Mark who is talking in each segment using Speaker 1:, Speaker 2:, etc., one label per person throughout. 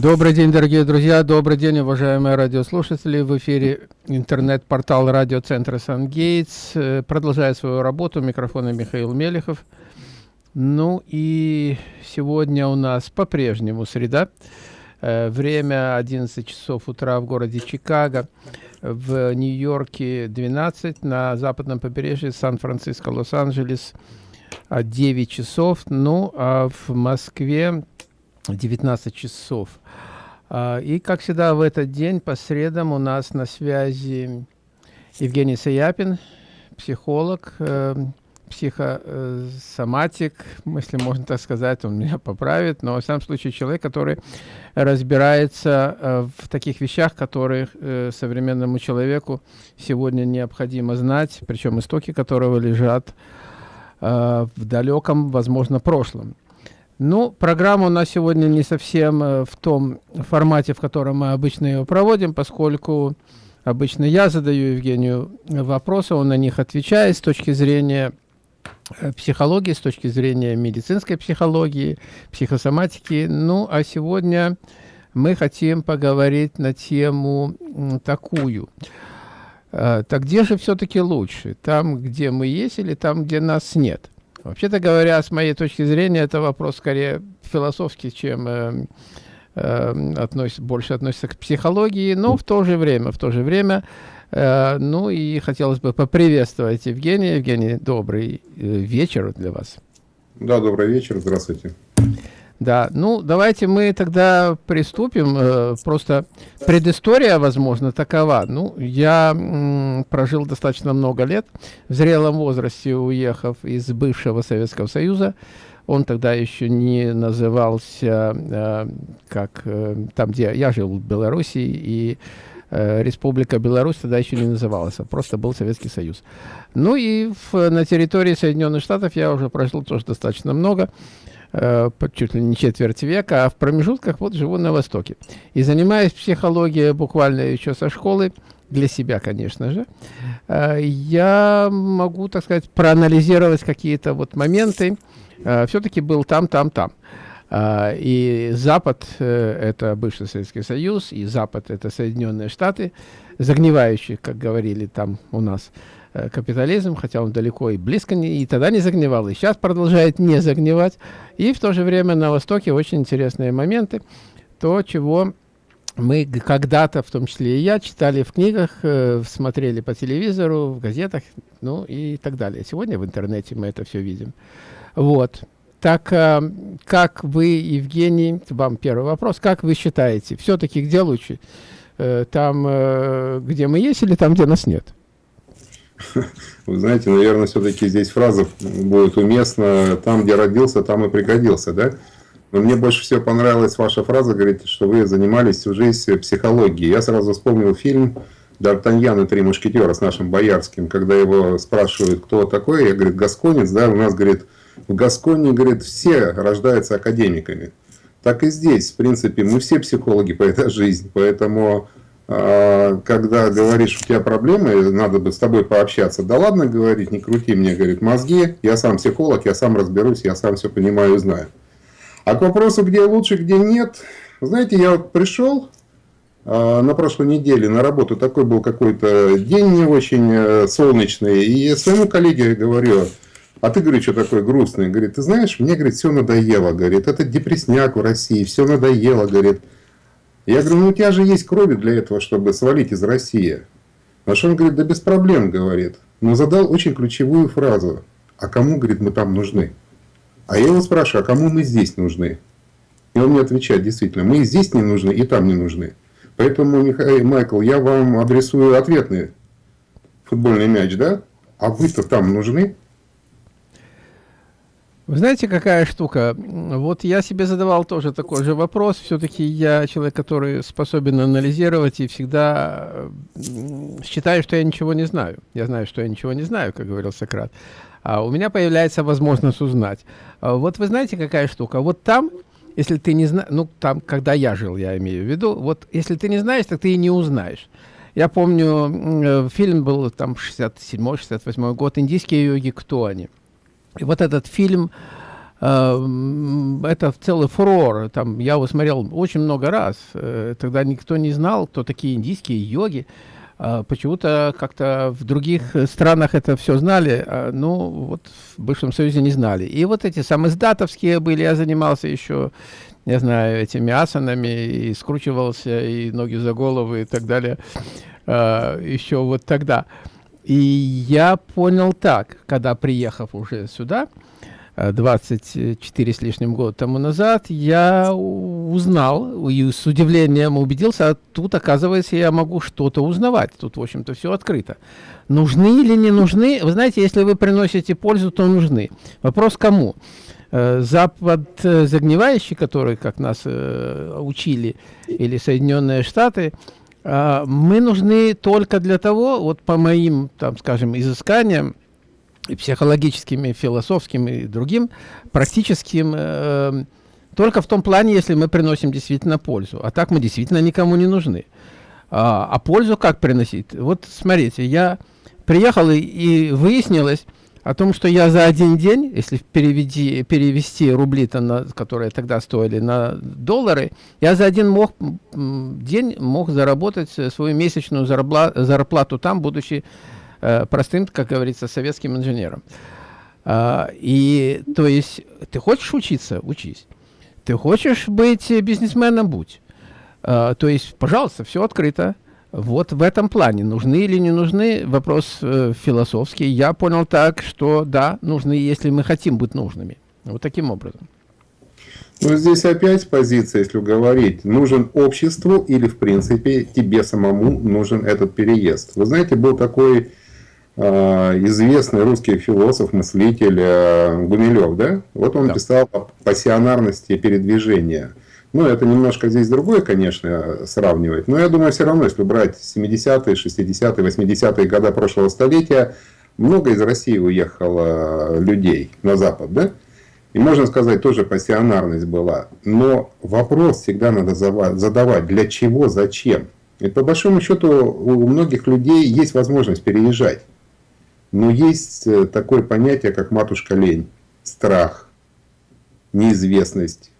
Speaker 1: Добрый день, дорогие друзья, добрый день, уважаемые радиослушатели. В эфире интернет-портал радиоцентра «Сан-Гейтс». Э, продолжает свою работу. Микрофона Михаил Мелехов. Ну и сегодня у нас по-прежнему среда. Э, время 11 часов утра в городе Чикаго. В Нью-Йорке 12, на западном побережье Сан-Франциско, Лос-Анджелес 9 часов. Ну а в Москве 19 часов. А, и, как всегда, в этот день по средам у нас на связи Евгений Саяпин, психолог, э, психосоматик, если можно так сказать, он меня поправит, но в самом случае человек, который разбирается э, в таких вещах, которые э, современному человеку сегодня необходимо знать, причем истоки которого лежат в далеком, возможно, прошлом. Ну, программа у нас сегодня не совсем э, в том формате, в котором мы обычно ее проводим, поскольку обычно я задаю Евгению вопросы, он на них отвечает с точки зрения э, психологии, с точки зрения медицинской психологии, психосоматики. Ну, а сегодня мы хотим поговорить на тему такую. Э, так где же все-таки лучше? Там, где мы есть или там, где нас нет? Вообще-то говоря, с моей точки зрения, это вопрос скорее философский, чем э, э, относится, больше относится к психологии, но в то же время, в то же время, э, ну и хотелось бы поприветствовать Евгения. Евгений, добрый э, вечер для вас.
Speaker 2: Да, добрый вечер, здравствуйте.
Speaker 1: Да, ну давайте мы тогда приступим. Э, просто предыстория, возможно, такова. Ну, я прожил достаточно много лет, в зрелом возрасте уехав из бывшего Советского Союза. Он тогда еще не назывался, э, как э, там, где я жил в Беларуси, и Республика Беларусь тогда еще не называлась, а просто был Советский Союз. Ну и в, на территории Соединенных Штатов я уже прожил тоже достаточно много чуть ли не четверть века, а в промежутках вот живу на Востоке. И занимаюсь психологией буквально еще со школы, для себя, конечно же, э, я могу, так сказать, проанализировать какие-то вот моменты. Э, Все-таки был там, там, там. И Запад это бывший Советский Союз, и Запад это Соединенные Штаты, загнивающие, как говорили там у нас. Э, капитализм, хотя он далеко и близко не, и тогда не загнивал, и сейчас продолжает не загнивать. И в то же время на Востоке очень интересные моменты, то, чего мы когда-то, в том числе и я, читали в книгах, э, смотрели по телевизору, в газетах, ну и так далее. Сегодня в интернете мы это все видим. Вот. Так, э, как вы, Евгений, вам первый вопрос, как вы считаете, все-таки где лучше? Э, там, э, где мы есть или там, где нас нет?
Speaker 2: Вы знаете, наверное, все-таки здесь фраза будет уместна «там, где родился, там и пригодился», да? Но мне больше всего понравилась ваша фраза, говорите, что вы занимались всю жизнь психологией. Я сразу вспомнил фильм «Д'Артаньян и три мушкетера» с нашим Боярским, когда его спрашивают, кто такой, я, говорит, гасконец, да, у нас, говорит, в Гасконе, говорит, все рождаются академиками. Так и здесь, в принципе, мы все психологи по этой жизни, поэтому когда говоришь, у тебя проблемы, надо бы с тобой пообщаться. Да ладно говорить, не крути мне, говорит, мозги, я сам психолог, я сам разберусь, я сам все понимаю и знаю. А к вопросу, где лучше, где нет, знаете, я вот пришел а, на прошлой неделе на работу, такой был какой-то день не очень э, солнечный, и своему коллеге говорю, а ты, говорит, что такой грустный? Говорит, ты знаешь, мне, говорит, все надоело, говорит, это депресняк в России, все надоело, говорит. Я говорю, ну у тебя же есть крови для этого, чтобы свалить из России. На что он говорит, да без проблем, говорит. Но задал очень ключевую фразу. А кому, говорит, мы там нужны? А я его спрашиваю, а кому мы здесь нужны? И он мне отвечает, действительно, мы и здесь не нужны, и там не нужны. Поэтому, Михаил, Майкл, я вам адресую ответный футбольный мяч, да? А вы-то там нужны?
Speaker 1: Вы знаете, какая штука? Вот я себе задавал тоже такой же вопрос. Все-таки я человек, который способен анализировать и всегда считаю, что я ничего не знаю. Я знаю, что я ничего не знаю, как говорил Сократ. А у меня появляется возможность узнать. А вот вы знаете, какая штука? Вот там, если ты не знаешь, ну там, когда я жил, я имею в виду, вот если ты не знаешь, так ты и не узнаешь. Я помню, э, фильм был там 67-68 год, «Индийские йоги, кто они?» И вот этот фильм э, это целый фурор. Там, я его смотрел очень много раз. Э, тогда никто не знал, кто такие индийские йоги. А, почему-то как-то в других странах это все знали, а, ну, вот в бывшем Союзе не знали. И вот эти самые сдатовские были, я занимался еще, не знаю, этими асанами, и скручивался, и ноги за голову, и так далее, а, еще вот тогда. И я понял так, когда приехав уже сюда, 24 с лишним года тому назад, я узнал и с удивлением убедился, а тут, оказывается, я могу что-то узнавать. Тут, в общем-то, все открыто. Нужны или не нужны? Вы знаете, если вы приносите пользу, то нужны. Вопрос кому? Э, Запад э, загнивающий, который, как нас э, учили, или Соединенные Штаты, мы нужны только для того, вот по моим, там, скажем, изысканиям, и психологическим, и философским, и другим, практическим, э, только в том плане, если мы приносим действительно пользу. А так мы действительно никому не нужны. А, а пользу как приносить? Вот смотрите, я приехал и, и выяснилось о том, что я за один день, если переведи, перевести рубли-то, на, которые тогда стоили, на доллары, я за один мог, день мог заработать свою месячную зарплату, зарплату там, будучи Э, простым, как говорится, советским инженером. А, и то есть ты хочешь учиться, учись. Ты хочешь быть бизнесменом, будь. А, то есть, пожалуйста, все открыто. Вот в этом плане, нужны или не нужны, вопрос э, философский. Я понял так, что да, нужны, если мы хотим быть нужными. Вот таким образом.
Speaker 2: Ну, здесь опять позиция, если говорить, нужен обществу или, в принципе, тебе самому нужен этот переезд. Вы знаете, был такой Э, известный русский философ, мыслитель э, Гумилев, да? Вот он да. писал о пассионарности передвижения. Ну, это немножко здесь другое, конечно, сравнивать. Но я думаю, все равно, если брать 70-е, 60-е, 80-е годы прошлого столетия, много из России уехало людей на Запад, да? И можно сказать, тоже пассионарность была. Но вопрос всегда надо задавать, для чего, зачем. И по большому счету у многих людей есть возможность переезжать. Но есть э, такое понятие, как матушка лень, страх, неизвестность.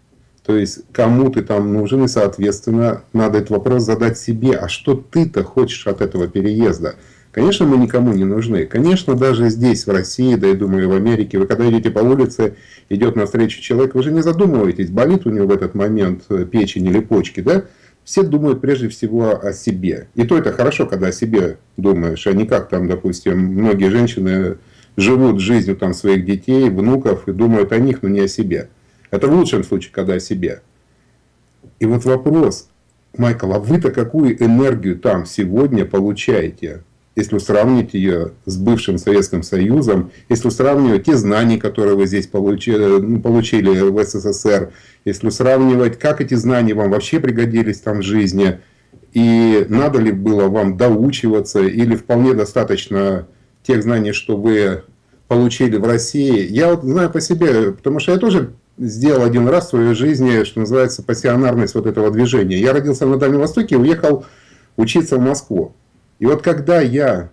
Speaker 2: То есть, кому ты там нужен, и, соответственно, надо этот вопрос задать себе, а что ты-то хочешь от этого переезда? Конечно, мы никому не нужны. Конечно, даже здесь, в России, да и думаю, в Америке, вы когда идете по улице, идет навстречу человек, вы же не задумываетесь, болит у него в этот момент э, печень или почки, да? все думают прежде всего о себе. И то это хорошо, когда о себе думаешь, а не как там, допустим, многие женщины живут жизнью там своих детей, внуков и думают о них, но не о себе. Это в лучшем случае, когда о себе. И вот вопрос, Майкл, а вы-то какую энергию там сегодня получаете? если сравнить ее с бывшим Советским Союзом, если сравнивать те знания, которые вы здесь получили, ну, получили в СССР, если сравнивать, как эти знания вам вообще пригодились там в жизни, и надо ли было вам доучиваться, или вполне достаточно тех знаний, что вы получили в России. Я вот знаю по себе, потому что я тоже сделал один раз в своей жизни, что называется, пассионарность вот этого движения. Я родился на Дальнем Востоке и уехал учиться в Москву. И вот когда я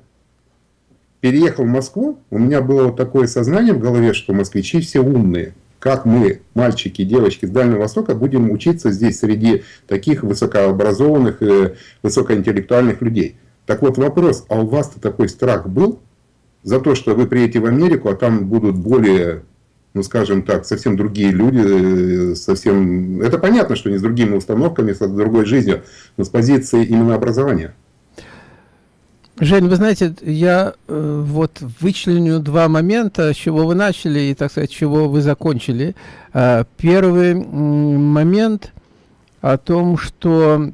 Speaker 2: переехал в Москву, у меня было вот такое сознание в голове, что москвичи все умные. Как мы, мальчики девочки с Дальнего Востока, будем учиться здесь среди таких высокообразованных, и высокоинтеллектуальных людей. Так вот вопрос, а у вас-то такой страх был за то, что вы приедете в Америку, а там будут более, ну скажем так, совсем другие люди, э, совсем... Это понятно, что не с другими установками, с другой жизнью, но с позиции именно образования.
Speaker 1: Жень, вы знаете, я э, вот вычленю два момента, с чего вы начали и, так сказать, с чего вы закончили. Э, первый момент о том, что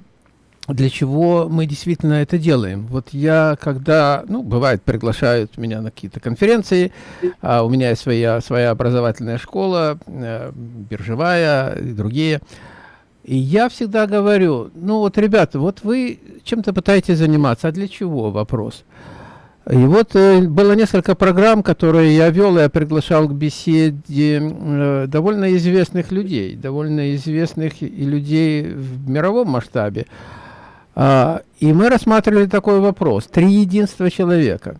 Speaker 1: для чего мы действительно это делаем. Вот я, когда, ну, бывает, приглашают меня на какие-то конференции, а у меня есть своя, своя образовательная школа, э, биржевая и другие, и я всегда говорю, ну вот, ребята, вот вы чем-то пытаетесь заниматься, а для чего вопрос? И вот э, было несколько программ, которые я вел, я приглашал к беседе э, довольно известных людей, довольно известных и людей в мировом масштабе. А, и мы рассматривали такой вопрос. Три единства человека.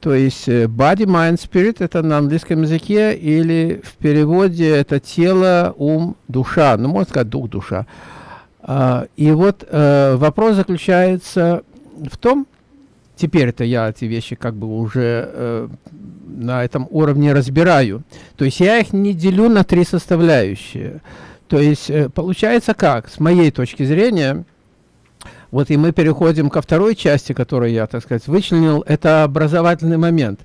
Speaker 1: то есть э, body, mind, spirit это на английском языке, или в переводе это тело, ум, душа, ну можно сказать дух, душа. А, и вот э, вопрос заключается в том, теперь это я эти вещи как бы уже э, на этом уровне разбираю, то есть я их не делю на три составляющие. То есть получается как, с моей точки зрения, вот и мы переходим ко второй части, которую я, так сказать, вычленил, это образовательный момент.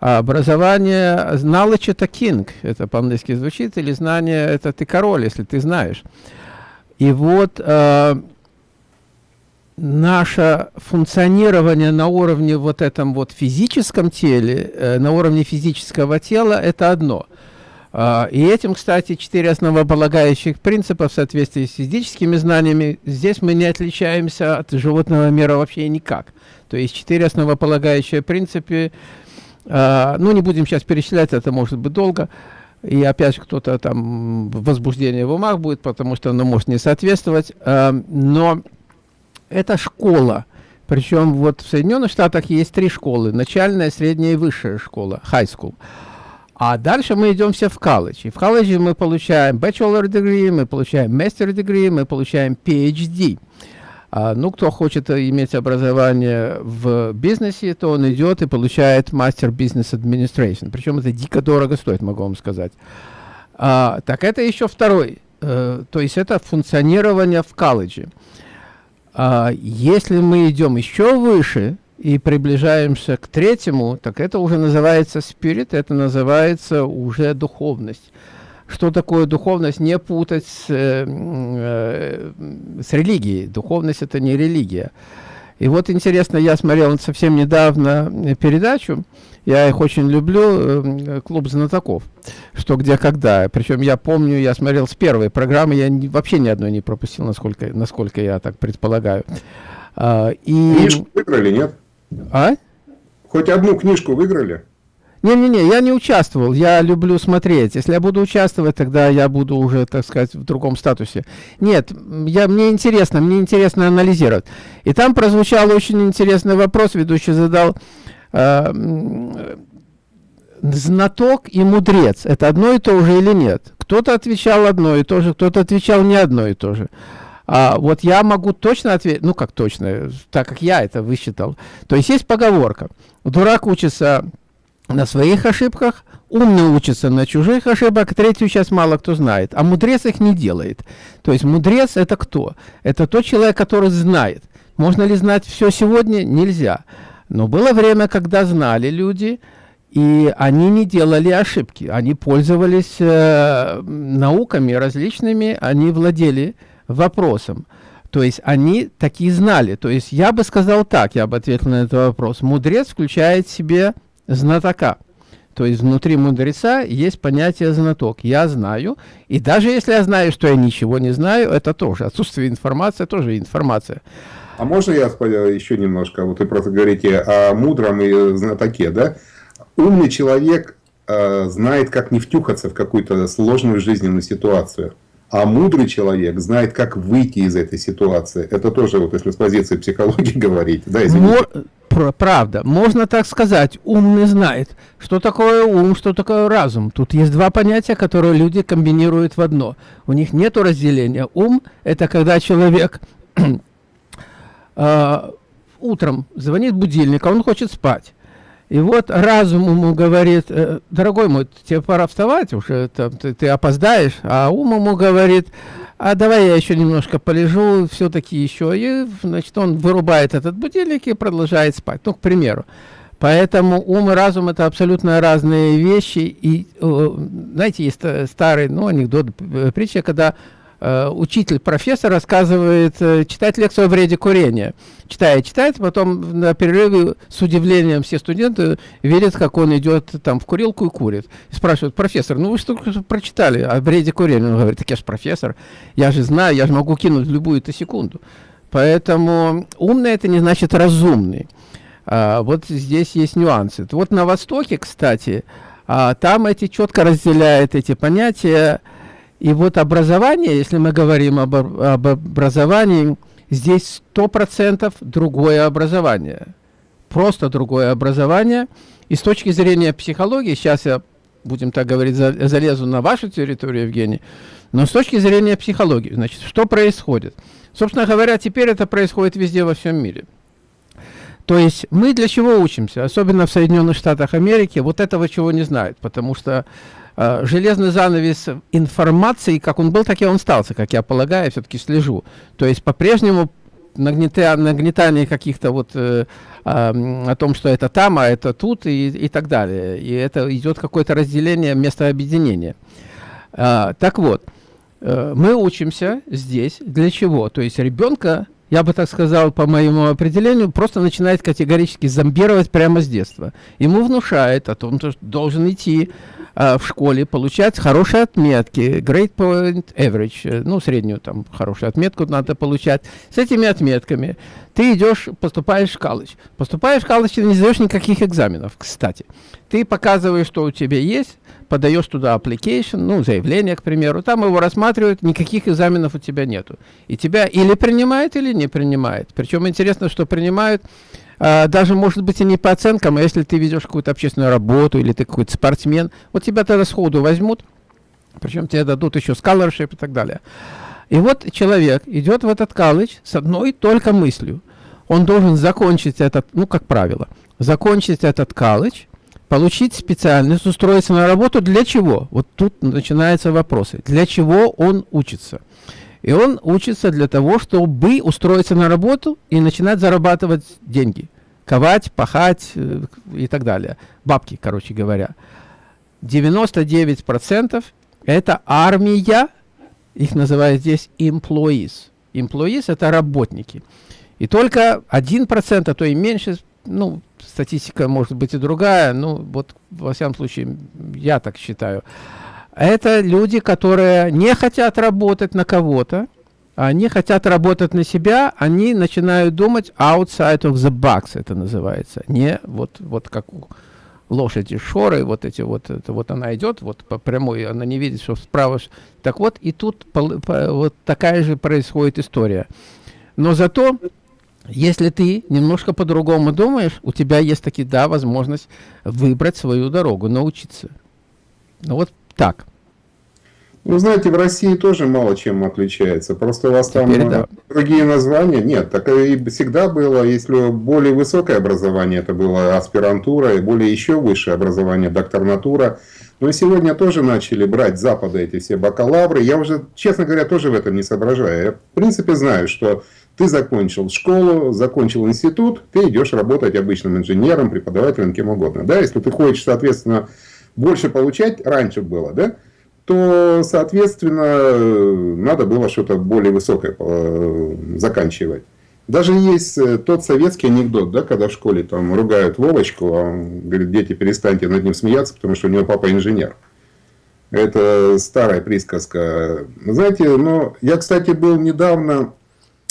Speaker 1: Образование, knowledge это king, это по-английски звучит, или знание это ты король, если ты знаешь. И вот э, наше функционирование на уровне вот этом вот физическом теле, э, на уровне физического тела, это одно – и этим, кстати, четыре основополагающих принципа в соответствии с физическими знаниями, здесь мы не отличаемся от животного мира вообще никак. То есть четыре основополагающие принципы, а, ну не будем сейчас перечислять, это может быть долго, и опять кто-то там возбуждение в умах будет, потому что оно может не соответствовать, а, но это школа. Причем вот в Соединенных Штатах есть три школы, начальная, средняя и высшая школа, high school. А дальше мы идем все в колледж. И в колледже мы получаем bachelor degree, мы получаем master degree, мы получаем PhD. А, ну, кто хочет иметь образование в бизнесе, то он идет и получает Master Business Administration. Причем это дико дорого стоит, могу вам сказать. А, так это еще второй. Э, то есть это функционирование в колледже. А, если мы идем еще выше, и приближаемся к третьему, так это уже называется spirit, это называется уже духовность. Что такое духовность? Не путать с, э, э, с религией. Духовность – это не религия. И вот интересно, я смотрел совсем недавно передачу, я их очень люблю, э, клуб знатоков, что где когда. Причем я помню, я смотрел с первой программы, я не, вообще ни одной не пропустил, насколько, насколько я так предполагаю.
Speaker 2: А, и... Выиграли, нет?
Speaker 1: А?
Speaker 2: Хоть одну книжку выиграли?
Speaker 1: Не-не-не, я не участвовал, я люблю смотреть. Если я буду участвовать, тогда я буду уже, так сказать, в другом статусе. Нет, я, мне интересно, мне интересно анализировать. И там прозвучал очень интересный вопрос, ведущий задал, э, знаток и мудрец, это одно и то же или нет? Кто-то отвечал одно и то же, кто-то отвечал не одно и то же. А, вот я могу точно ответить, ну как точно, так как я это высчитал. То есть есть поговорка. Дурак учится на своих ошибках, умный учится на чужих ошибках, третью сейчас мало кто знает, а мудрец их не делает. То есть мудрец это кто? Это тот человек, который знает. Можно ли знать все сегодня? Нельзя. Но было время, когда знали люди, и они не делали ошибки. Они пользовались э, науками различными, они владели вопросом. То есть они такие знали. То есть я бы сказал так, я бы ответил на этот вопрос. Мудрец включает в себе знатока. То есть внутри мудреца есть понятие знаток. Я знаю, и даже если я знаю, что я ничего не знаю, это тоже отсутствие информации, тоже информация.
Speaker 2: А можно я еще немножко? Вот вы просто говорите о мудром и знатоке, да? Умный человек э, знает, как не втюхаться в какую-то сложную жизненную ситуацию. А мудрый человек знает, как выйти из этой ситуации. Это тоже, вот если с позиции психологии говорить. Да,
Speaker 1: Мо правда, можно так сказать, умный знает, что такое ум, что такое разум. Тут есть два понятия, которые люди комбинируют в одно. У них нет разделения. Ум – это когда человек э, утром звонит будильник, а он хочет спать. И вот разум ему говорит, «Э, дорогой мой, тебе пора вставать, уже там, ты, ты опоздаешь, а ум ему говорит, а давай я еще немножко полежу, все-таки еще. И, значит, он вырубает этот будильник и продолжает спать, ну, к примеру. Поэтому ум и разум это абсолютно разные вещи. И, знаете, есть старый ну, анекдот, э, притча, когда Э, учитель, профессор рассказывает, э, читает лекцию о вреде курения. Читает, читает, потом на перерыве с удивлением все студенты видят, как он идет там в курилку и курит. Спрашивают, профессор, ну вы что прочитали о вреде курения? Он говорит, так я же профессор, я же знаю, я же могу кинуть любую-то секунду. Поэтому умный это не значит разумный. А, вот здесь есть нюансы. Вот на Востоке, кстати, а, там эти четко разделяют эти понятия, и вот образование, если мы говорим об, об образовании, здесь сто процентов другое образование. просто другое образование. И с точки зрения психологии, сейчас я, будем так говорить, залезу на вашу территорию, Евгений, но с точки зрения психологии, значит, что происходит? Собственно говоря, теперь это происходит везде во всем мире. То есть мы для чего учимся, особенно в Соединенных Штатах Америки, вот этого чего не знают, потому что железный занавес информации, как он был, так и он стался, как я полагаю, все-таки слежу. То есть по-прежнему нагнета, нагнетание каких-то вот э, э, о том, что это там, а это тут и, и так далее. И это идет какое-то разделение место объединения. Э, так вот, э, мы учимся здесь для чего? То есть ребенка я бы так сказал, по моему определению, просто начинает категорически зомбировать прямо с детства. Ему внушает о том, что должен идти э, в школе, получать хорошие отметки, grade point average, э, ну, среднюю там хорошую отметку надо получать. С этими отметками ты идешь, поступаешь в колледж. Поступаешь в колледж, ты не сдаешь никаких экзаменов, кстати. Ты показываешь, что у тебя есть, подаешь туда application, ну, заявление, к примеру, там его рассматривают, никаких экзаменов у тебя нету. И тебя или принимают, или не принимают. Причем интересно, что принимают даже, может быть, и не по оценкам, а если ты ведешь какую-то общественную работу, или ты какой-то спортсмен, вот тебя тогда сходу возьмут, причем тебе дадут еще scholarship и так далее. И вот человек идет в этот колледж с одной только мыслью. Он должен закончить этот, ну, как правило, закончить этот колледж, получить специальность, устроиться на работу. Для чего? Вот тут начинаются вопросы. Для чего он учится? И он учится для того, чтобы устроиться на работу и начинать зарабатывать деньги. Ковать, пахать э, и так далее. Бабки, короче говоря. 99% это армия, их называют здесь employees. Employees это работники. И только 1%, а то и меньше, ну, статистика может быть и другая, ну, вот, во всяком случае, я так считаю. Это люди, которые не хотят работать на кого-то, они хотят работать на себя, они начинают думать outside of the box, это называется. Не вот, вот как у лошади шоры, вот эти вот, это вот она идет, вот по прямой, она не видит, что справа. Так вот, и тут по, по, вот такая же происходит история. Но зато если ты немножко по-другому думаешь, у тебя есть таки, да, возможность выбрать свою дорогу, научиться. Ну вот так.
Speaker 2: Ну, знаете, в России тоже мало чем отличается. Просто у вас Теперь там да. другие названия. Нет, так и всегда было, если более высокое образование, это было аспирантура, и более еще высшее образование, докторнатура. Но сегодня тоже начали брать с Запада эти все бакалавры. Я уже, честно говоря, тоже в этом не соображаю. Я, в принципе, знаю, что ты закончил школу, закончил институт, ты идешь работать обычным инженером, преподавателем, кем угодно. Да? Если ты хочешь, соответственно, больше получать, раньше было, да? то, соответственно, надо было что-то более высокое э, заканчивать. Даже есть э, тот советский анекдот, да, когда в школе там ругают Вовочку, а он говорит, дети, перестаньте над ним смеяться, потому что у него папа инженер. Это старая присказка. Знаете, ну, я, кстати, был недавно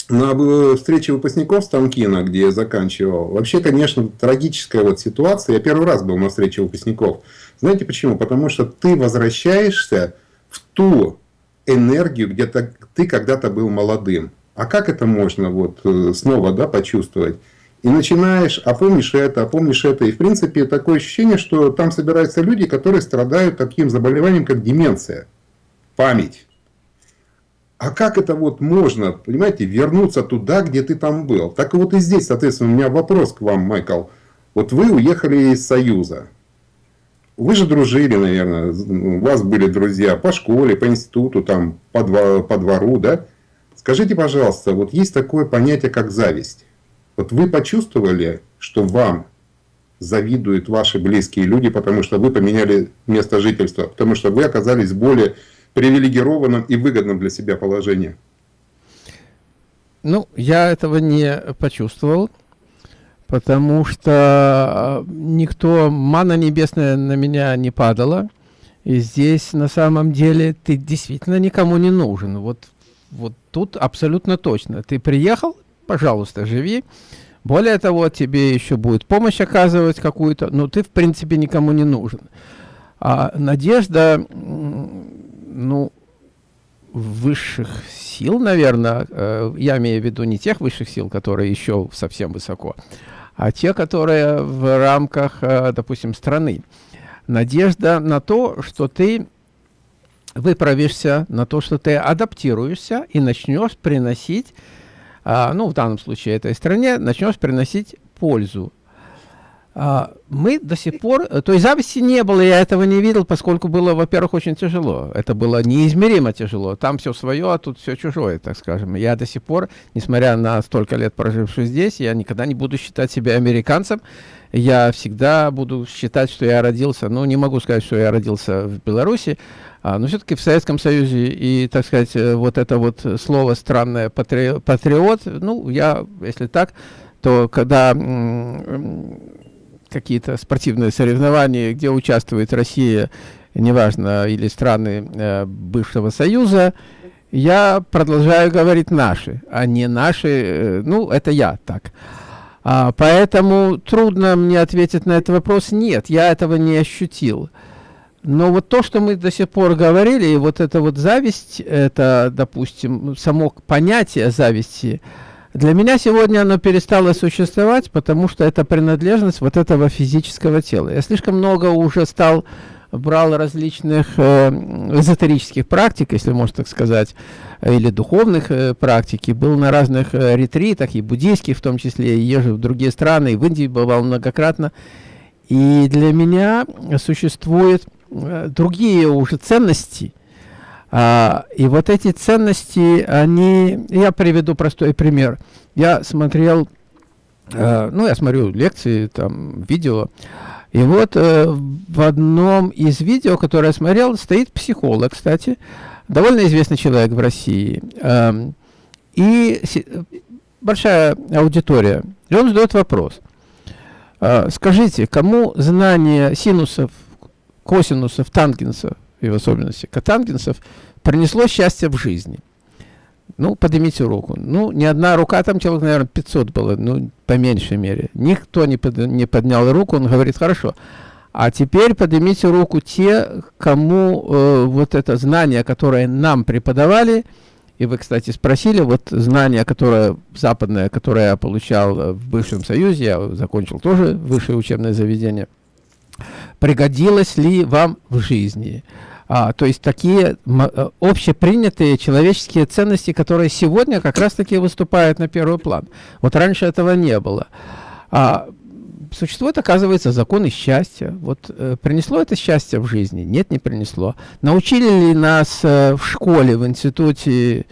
Speaker 2: на встрече выпускников Станкина, где я заканчивал, вообще, конечно, трагическая вот ситуация. Я первый раз был на встрече выпускников. Знаете почему? Потому что ты возвращаешься в ту энергию, где ты когда-то был молодым. А как это можно вот э, снова да, почувствовать? И начинаешь, а помнишь это, а помнишь это. И в принципе такое ощущение, что там собираются люди, которые страдают таким заболеванием, как деменция, память. А как это вот можно, понимаете, вернуться туда, где ты там был? Так вот и здесь, соответственно, у меня вопрос к вам, Майкл. Вот вы уехали из Союза. Вы же дружили, наверное, у вас были друзья по школе, по институту, там, по, двор, по двору, да? Скажите, пожалуйста, вот есть такое понятие, как зависть. Вот вы почувствовали, что вам завидуют ваши близкие люди, потому что вы поменяли место жительства, потому что вы оказались более привилегированном и выгодном для себя положении?
Speaker 1: Ну, я этого не почувствовал, потому что а, никто, мана небесная на меня не падала. И здесь на самом деле ты действительно никому не нужен. Вот, вот тут абсолютно точно. Ты приехал, пожалуйста, живи. Более того, тебе еще будет помощь оказывать какую-то, но ты в принципе никому не нужен. А надежда ну, высших сил, наверное, э, я имею в виду не тех высших сил, которые еще совсем высоко, а те, которые в рамках, э, допустим, страны. Надежда на то, что ты выправишься, на то, что ты адаптируешься и начнешь приносить, а, ну, в данном случае этой стране, начнешь приносить пользу. А, мы до сих пор, э, то есть зависти не было, я этого не видел, поскольку было, во-первых, очень тяжело. Это было неизмеримо тяжело. Там все свое, а тут все чужое, так скажем. Я до сих пор, несмотря на столько лет проживших здесь, я никогда не буду считать себя американцем. Я всегда буду считать, что я родился, ну, не могу сказать, что я родился в Беларуси, а, но все-таки в Советском Союзе, и, так сказать, э, вот это вот слово странное патри, патриот, ну, я, если так, то когда какие-то спортивные соревнования, где участвует Россия, неважно, или страны э, бывшего Союза, я продолжаю говорить наши, а не наши, э, ну, это я так. А, поэтому трудно мне ответить на этот вопрос. Нет, я этого не ощутил. Но вот то, что мы до сих пор говорили, и вот эта вот зависть, это, допустим, само понятие зависти – для меня сегодня оно перестало существовать, потому что это принадлежность вот этого физического тела. Я слишком много уже стал, брал различных э, эзотерических практик, если можно так сказать, или духовных э, практик, и был на разных э, ретритах, и буддийских в том числе, и езжу в другие страны, и в Индии бывал многократно. И для меня существуют э, другие уже ценности, а, и вот эти ценности, они... Я приведу простой пример. Я смотрел, э, ну, я смотрю лекции, там, видео, и вот э, в одном из видео, которое я смотрел, стоит психолог, кстати, довольно известный человек в России. Э, и большая аудитория. И он задает вопрос. Э, скажите, кому знание синусов, косинусов, тангенсов и в особенности катангенсов, принесло счастье в жизни. Ну, поднимите руку. Ну, ни одна рука, там человек, наверное, 500 было, ну, по меньшей мере. Никто не, под, не поднял руку, он говорит, хорошо. А теперь поднимите руку те, кому э, вот это знание, которое нам преподавали, и вы, кстати, спросили, вот знание, которое западное, которое я получал в бывшем Союзе, я закончил тоже высшее учебное заведение – пригодилось ли вам в жизни. А, то есть такие э, общепринятые человеческие ценности, которые сегодня как раз-таки выступают на первый план. Вот раньше этого не было. А, существует, оказывается, законы счастья. Вот э, принесло это счастье в жизни? Нет, не принесло. Научили ли нас э, в школе, в институте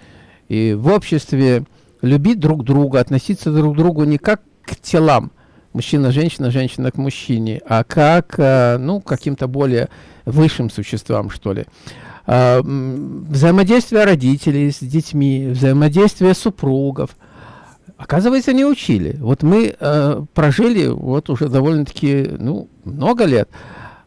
Speaker 1: и в обществе любить друг друга, относиться друг к другу не как к телам, мужчина, женщина, к мужчине, а как, э, ну, каким-то более высшим существам, что ли. А, взаимодействие родителей с детьми, взаимодействие супругов. Оказывается, не учили. Вот мы э, прожили вот уже довольно-таки, ну, много лет.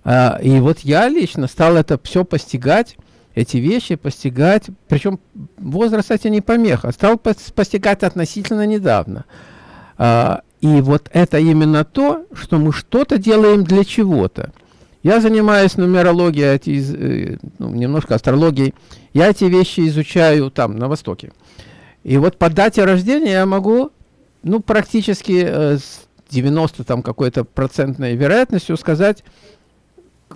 Speaker 1: Э, и вот я лично стал это все постигать, эти вещи постигать, причем возраст, кстати, не помеха, стал постигать относительно недавно. И вот это именно то, что мы что-то делаем для чего-то. Я занимаюсь нумерологией, эти, ну, немножко астрологией. Я эти вещи изучаю там, на Востоке. И вот по дате рождения я могу, ну, практически э, с 90 там какой-то процентной вероятностью сказать,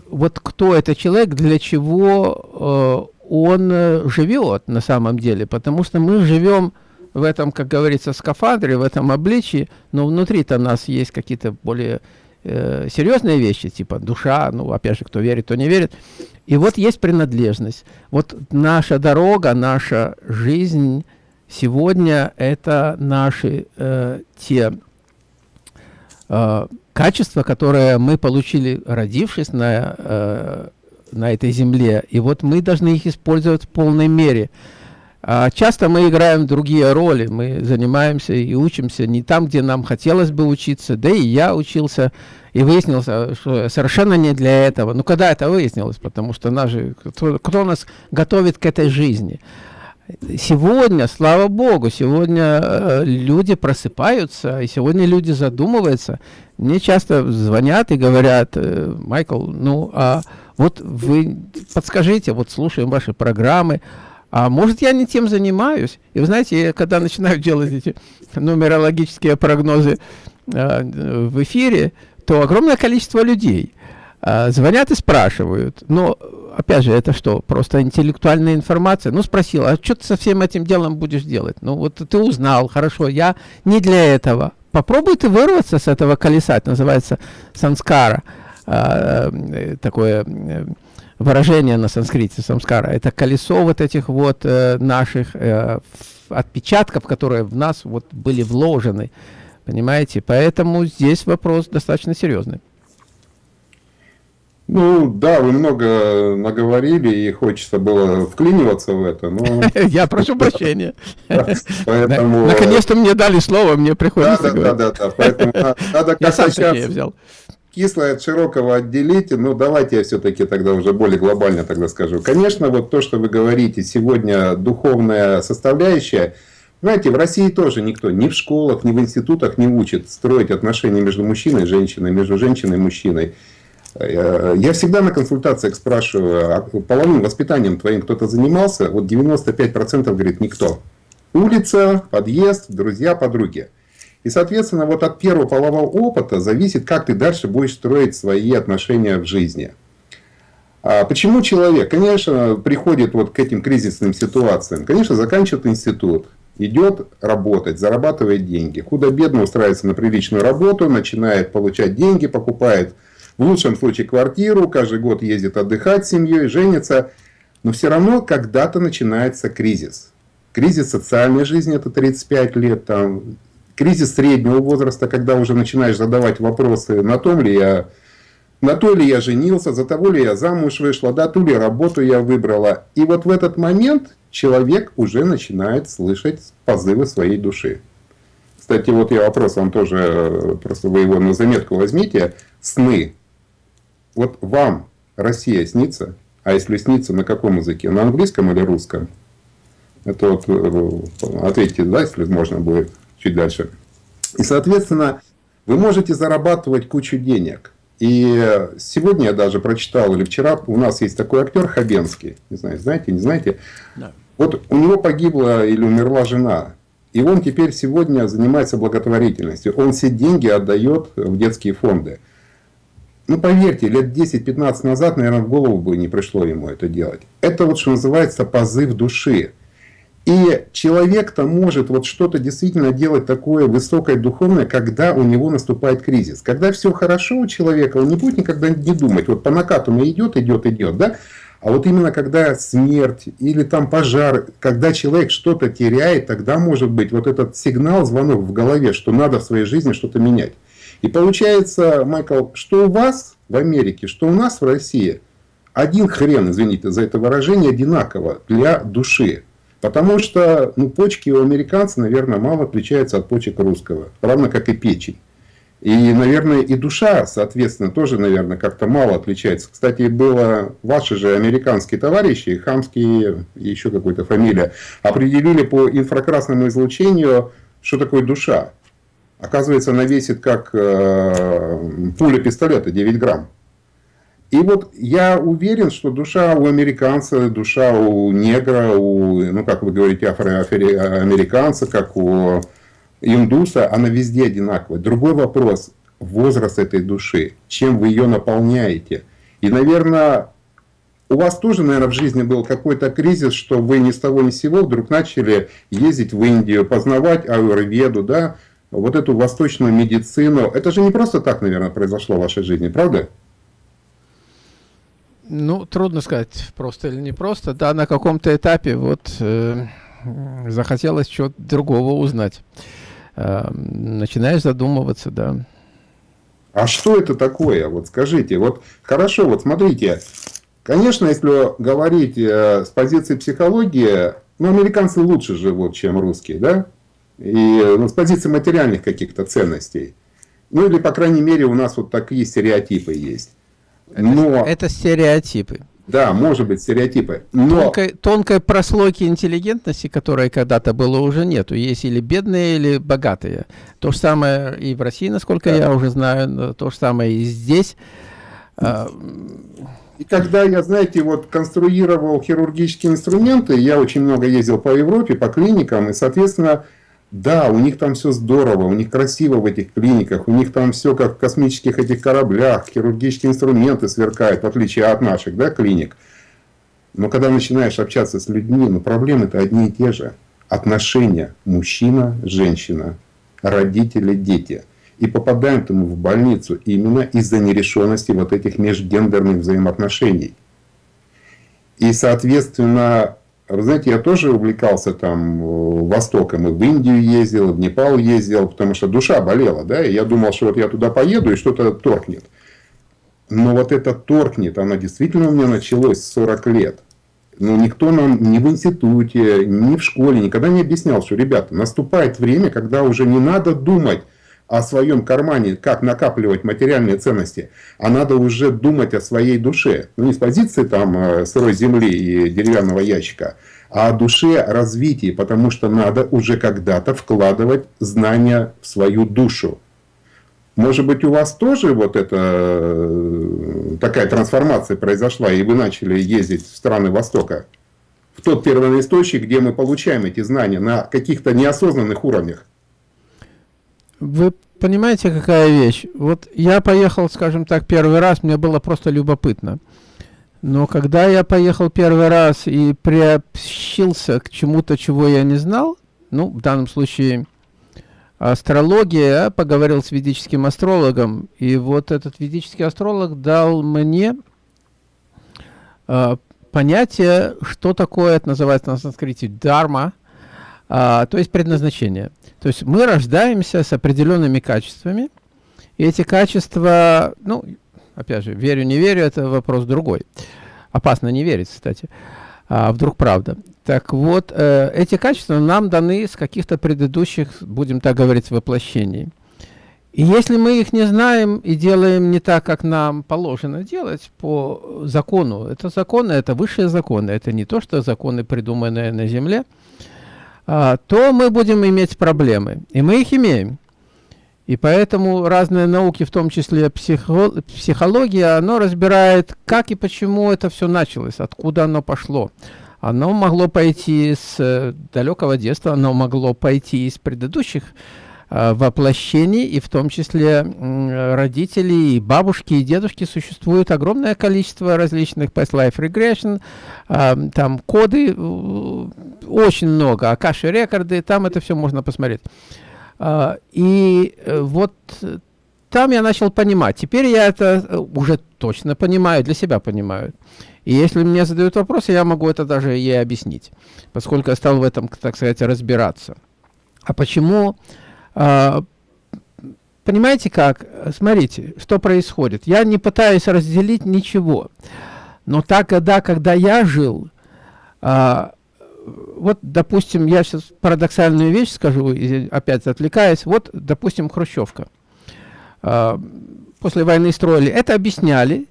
Speaker 1: вот кто это человек, для чего э, он э, живет на самом деле. Потому что мы живем в этом, как говорится, скафандре, в этом обличии, но внутри-то нас есть какие-то более э, серьезные вещи, типа душа, ну, опять же, кто верит, кто не верит. И вот есть принадлежность. Вот наша дорога, наша жизнь сегодня – это наши э, те э, качества, которые мы получили, родившись на, э, на этой земле. И вот мы должны их использовать в полной мере. А часто мы играем другие роли, мы занимаемся и учимся не там, где нам хотелось бы учиться, да и я учился, и выяснилось, что совершенно не для этого. Ну, когда это выяснилось? Потому что нас же, кто, кто нас готовит к этой жизни? Сегодня, слава Богу, сегодня э, люди просыпаются, и сегодня люди задумываются. Мне часто звонят и говорят, э, Майкл, ну, а вот вы подскажите, вот слушаем ваши программы, а может, я не тем занимаюсь. И вы знаете, я, когда начинаю делать эти нумерологические прогнозы в эфире, то огромное количество людей звонят и спрашивают. Но, опять же, это что? Просто интеллектуальная информация? Ну, спросил, а что ты со всем этим делом будешь делать? Ну, вот ты узнал, хорошо, я не для этого. Попробуй ты вырваться с этого колеса, это называется санскара. Э, такое э, выражение на санскрите самскара. Это колесо вот этих вот э, наших отпечатков, которые в нас вот были вложены. Понимаете? Поэтому здесь вопрос достаточно серьезный.
Speaker 2: Ну, да, вы много наговорили, и хочется было вклиниваться в это, но...
Speaker 1: Я прошу прощения. Наконец-то мне дали слово, мне приходится
Speaker 2: Да, да, да, поэтому надо как-то сейчас кислое от широкого отделить, ну давайте я все-таки тогда уже более глобально тогда скажу. Конечно, вот то, что вы говорите, сегодня духовная составляющая, знаете, в России тоже никто ни в школах, ни в институтах не учит строить отношения между мужчиной и женщиной, между женщиной и мужчиной. Э, я всегда на консультациях спрашиваю, а половым воспитанием твоим кто-то занимался? Вот 95% говорит, никто. Улица, подъезд, друзья, подруги. И, соответственно, вот от первого полового опыта зависит, как ты дальше будешь строить свои отношения в жизни. А почему человек, конечно, приходит вот к этим кризисным ситуациям? Конечно, заканчивает институт, идет работать, зарабатывает деньги. Худо-бедно устраивается на приличную работу, начинает получать деньги, покупает в лучшем случае квартиру, каждый год ездит отдыхать с семьей, женится. Но все равно когда-то начинается кризис. Кризис социальной жизни, это 35 лет, там, кризис среднего возраста, когда уже начинаешь задавать вопросы, на том ли я, на то ли я женился, за того ли я замуж вышла, да, ту ли работу я выбрала. И вот в этот момент человек уже начинает слышать позывы своей души. Кстати, вот я вопрос вам тоже, просто вы его на заметку возьмите. Сны. Вот вам Россия снится? А если снится, на каком языке? На английском или русском? Это вот э, ответьте, да, если можно будет чуть дальше. И, соответственно, вы можете зарабатывать кучу денег. И сегодня я даже прочитал, или вчера, у нас есть такой актер Хабенский, не знаю, знаете, не знаете. Да. Вот у него погибла или умерла жена. И он теперь сегодня занимается благотворительностью. Он все деньги отдает в детские фонды. Ну, поверьте, лет 10-15 назад, наверное, в голову бы не пришло ему это делать. Это вот что называется позыв души. И человек-то может вот что-то действительно делать такое высокое духовное, когда у него наступает кризис. Когда все хорошо у человека, он не будет никогда не думать, вот по накату идет, идет, идет, да? А вот именно когда смерть или там пожар, когда человек что-то теряет, тогда может быть вот этот сигнал, звонок в голове, что надо в своей жизни что-то менять. И получается, Майкл, что у вас в Америке, что у нас в России, один хрен, извините за это выражение, одинаково для души. Потому что ну, почки у американца, наверное, мало отличаются от почек русского. Равно как и печень. И, наверное, и душа, соответственно, тоже, наверное, как-то мало отличается. Кстати, было ваши же американские товарищи, Хамские еще какой-то фамилия, определили по инфракрасному излучению, что такое душа. Оказывается, она весит как э, пуля пистолета, 9 грамм. И вот я уверен, что душа у американца, душа у негра, у, ну как вы говорите, афроамериканца, как у индуса, она везде одинаковая. Другой вопрос, возраст этой души, чем вы ее наполняете. И, наверное, у вас тоже, наверное, в жизни был какой-то кризис, что вы ни с того ни с сего вдруг начали ездить в Индию, познавать аюрведу, да, вот эту восточную медицину. Это же не просто так, наверное, произошло в вашей жизни, правда?
Speaker 1: Ну, трудно сказать, просто или не просто. Да, на каком-то этапе вот э, захотелось чего-то другого узнать. Э, начинаешь задумываться, да.
Speaker 2: А что это такое? Вот скажите. Вот хорошо, вот смотрите. Конечно, если говорить э, с позиции психологии, ну, американцы лучше живут, чем русские, да? И ну, с позиции материальных каких-то ценностей. Ну, или, по крайней мере, у нас вот такие стереотипы есть.
Speaker 1: Но... Это, стереотипы.
Speaker 2: Да, может быть, стереотипы.
Speaker 1: Но... Тонкой, тонкой прослойки интеллигентности, которая когда-то было, уже нету. Есть или бедные, или богатые. То же самое и в России, насколько да. я уже знаю, то же самое и здесь. А,
Speaker 2: и когда я, знаете, вот конструировал хирургические инструменты, я очень много ездил по Европе, по клиникам, и, соответственно, Да, у них там все здорово, у них красиво в этих клиниках, у них там все как в космических этих кораблях, хирургические инструменты сверкают, в отличие от наших да, клиник. Но когда начинаешь общаться с людьми, ну проблемы-то одни и те же. Отношения мужчина, женщина, родители, дети. И попадаем мы в больницу именно из-за нерешенности вот этих межгендерных взаимоотношений. И, соответственно, вы знаете, я тоже увлекался там э, Востоком, и в Индию ездил, и в Непал ездил, потому что душа болела, да, и я думал, что вот я туда поеду, и что-то торкнет. Но вот это торкнет, оно действительно у меня началось с 40 лет. Но никто нам ни в институте, ни в школе никогда не объяснял, что, ребята, наступает время, когда уже не надо думать о своем кармане, как накапливать материальные ценности, а надо уже думать о своей душе. Ну, не с позиции там э, сырой земли и деревянного ящика, а о душе развитии, потому что надо уже когда-то вкладывать знания в свою душу. Может быть, у вас тоже вот эта э, такая трансформация произошла, и вы начали ездить в страны Востока? В тот первоисточник, где мы получаем эти знания на каких-то неосознанных уровнях.
Speaker 1: Вы понимаете, какая вещь? Вот я поехал, скажем так, первый раз, мне было просто любопытно. Но когда я поехал первый раз и приобщился к чему-то, чего я не знал, ну, в данном случае астрология, поговорил с ведическим астрологом, и вот этот ведический астролог дал мне э, понятие, что такое, это называется на санскрите, дарма, э, то есть предназначение. То есть мы рождаемся с определенными качествами, и эти качества, ну, опять же, верю, не верю, это вопрос другой. Опасно не верить, кстати. А вдруг правда. Так вот, э, эти качества нам даны с каких-то предыдущих, будем так говорить, воплощений. И если мы их не знаем и делаем не так, как нам положено делать по закону, это законы, это высшие законы, это не то, что законы, придуманные на земле, а, то мы будем иметь проблемы. И мы их имеем. И поэтому разные науки, в том числе психо психология, оно разбирает, как и почему это все началось, откуда оно пошло. Оно могло пойти с далекого детства, оно могло пойти из предыдущих воплощений, и в том числе э, родители, и бабушки, и дедушки. Существует огромное количество различных past life regression, э, там коды, э, очень много, акаши рекорды, там это все можно посмотреть. И э, вот там я начал понимать. Теперь я это э, уже точно понимаю, для себя понимаю. И если мне задают вопросы, я могу это даже ей объяснить, поскольку я стал в этом, так сказать, разбираться. А почему? А, понимаете как? Смотрите, что происходит. Я не пытаюсь разделить ничего. Но та года, когда я жил, а, вот, допустим, я сейчас парадоксальную вещь скажу, опять отвлекаясь. Вот, допустим, Хрущевка. А, после войны строили. Это объясняли,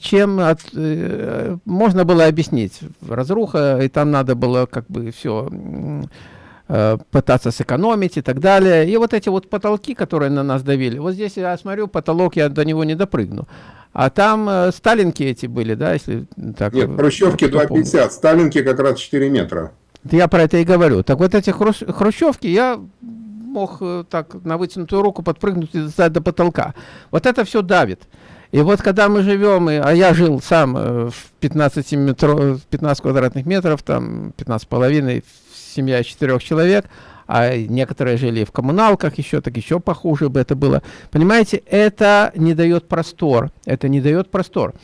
Speaker 1: чем от, э, можно было объяснить. Разруха, и там надо было как бы все пытаться сэкономить и так далее. И вот эти вот потолки, которые на нас давили. Вот здесь я смотрю, потолок, я до него не допрыгну. А там э, сталинки эти были, да, если
Speaker 2: так... Нет, хрущевки 2,50, сталинки как раз 4 метра.
Speaker 1: Я про это и говорю. Так вот эти хрущ... хрущевки я мог э, так на вытянутую руку подпрыгнуть и достать до потолка. Вот это все давит. И вот когда мы живем, и, а я жил сам э, в 15, метро, 15 квадратных метров, там 15 половиной, семья четырех человек, а некоторые жили в коммуналках еще, так еще похуже бы это было. Понимаете, это не дает простор, это не дает простор.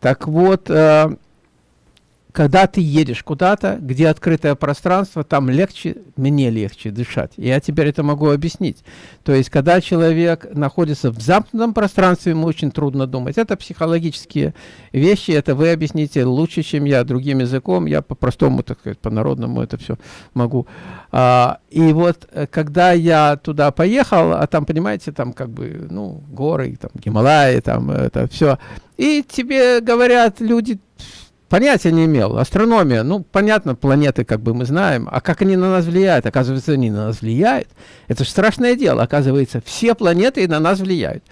Speaker 1: Так вот, э, когда ты едешь куда-то, где открытое пространство, там легче, мне легче дышать. Я теперь это могу объяснить. То есть, когда человек находится в замкнутом пространстве, ему очень трудно думать. Это психологические вещи, это вы объясните лучше, чем я, другим языком. Я по-простому, так сказать, по-народному это все могу. А, и вот, э, когда я туда поехал, а там, понимаете, там как бы, ну, горы, там, Гималаи, там это все. И тебе говорят люди, Понятия не имел. Астрономия, ну, понятно, планеты как бы мы знаем. А как они на нас влияют? Оказывается, они на нас влияют. Это же страшное дело. Оказывается, все планеты на нас влияют.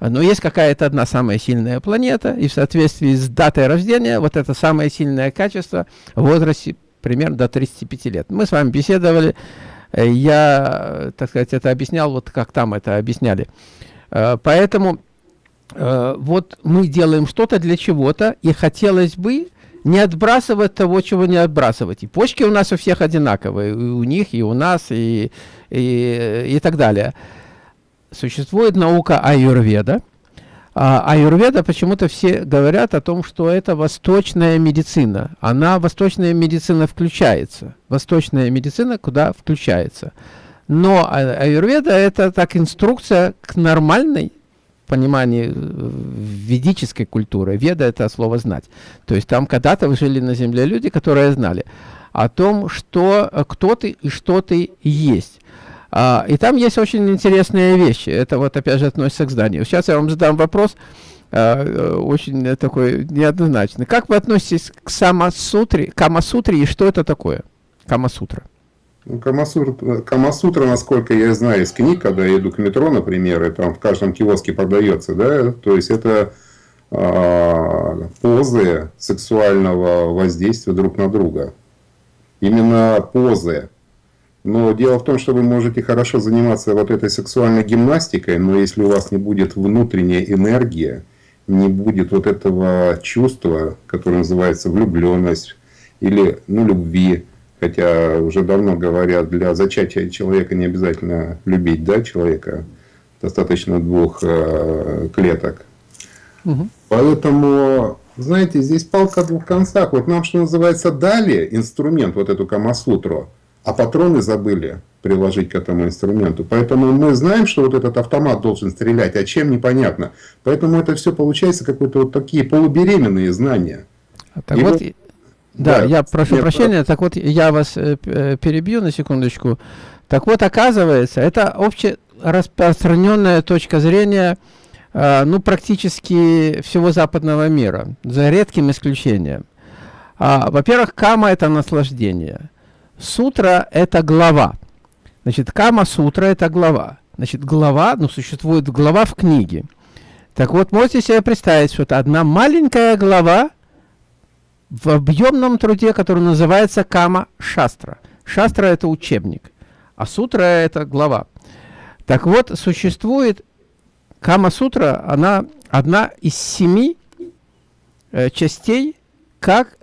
Speaker 1: Но есть какая-то одна самая сильная планета, и в соответствии с датой рождения, вот это самое сильное качество в возрасте примерно до 35 лет. Мы с вами беседовали, Я, так сказать, это объяснял, вот как там это объясняли. Поэтому вот мы делаем что-то для чего-то, и хотелось бы не отбрасывать того, чего не отбрасывать. И почки у нас у всех одинаковые, и у них, и у нас, и, и, и так далее. Существует наука аюрведа. А аюрведа почему-то все говорят о том, что это восточная медицина. Она, восточная медицина, включается. Восточная медицина куда включается. Но а, аюрведа – это так инструкция к нормальной понимании э, ведической культуры. Веда – это слово «знать». То есть там когда-то жили на земле люди, которые знали о том, что, э, кто ты и что ты есть. А, и там есть очень интересные вещи. Это вот опять же относится к зданию. Сейчас я вам задам вопрос, а, очень такой неоднозначный. Как вы относитесь к Самасутре, Камасутре и что это такое? Камасутра.
Speaker 2: Ну, Камасутра, Камасутра, насколько я знаю из книг, когда я иду к метро, например, и там в каждом киоске продается, да, то есть это э, позы сексуального воздействия друг на друга. Именно позы. Но дело в том, что вы можете хорошо заниматься вот этой сексуальной гимнастикой, но если у вас не будет внутренняя энергия, не будет вот этого чувства, которое называется влюбленность или ну, любви, Хотя уже давно говорят, для зачатия человека не обязательно любить да, человека. Достаточно двух э, клеток. Угу. Поэтому, знаете, здесь палка о двух концах. Вот нам, что называется, дали инструмент, вот эту Камасутру, а патроны забыли приложить к этому инструменту. Поэтому мы знаем, что вот этот автомат должен стрелять, а чем непонятно. Поэтому это все получается какие-то вот такие полубеременные знания.
Speaker 1: А так вот, вот да, да я прошу прощения, про... так вот я вас э, э, перебью на секундочку. Так вот, оказывается, это общераспространенная точка зрения, э, ну, практически всего западного мира, за редким исключением. А, Во-первых, кама – это наслаждение. Сутра – это глава. Значит, кама-сутра – это глава. Значит, глава, ну, существует глава в книге. Так вот, можете себе представить, что это одна маленькая глава, в объемном труде, который называется Кама Шастра. Шастра – это учебник, а Сутра – это глава. Так вот, существует Кама Сутра, она одна из семи э, частей, как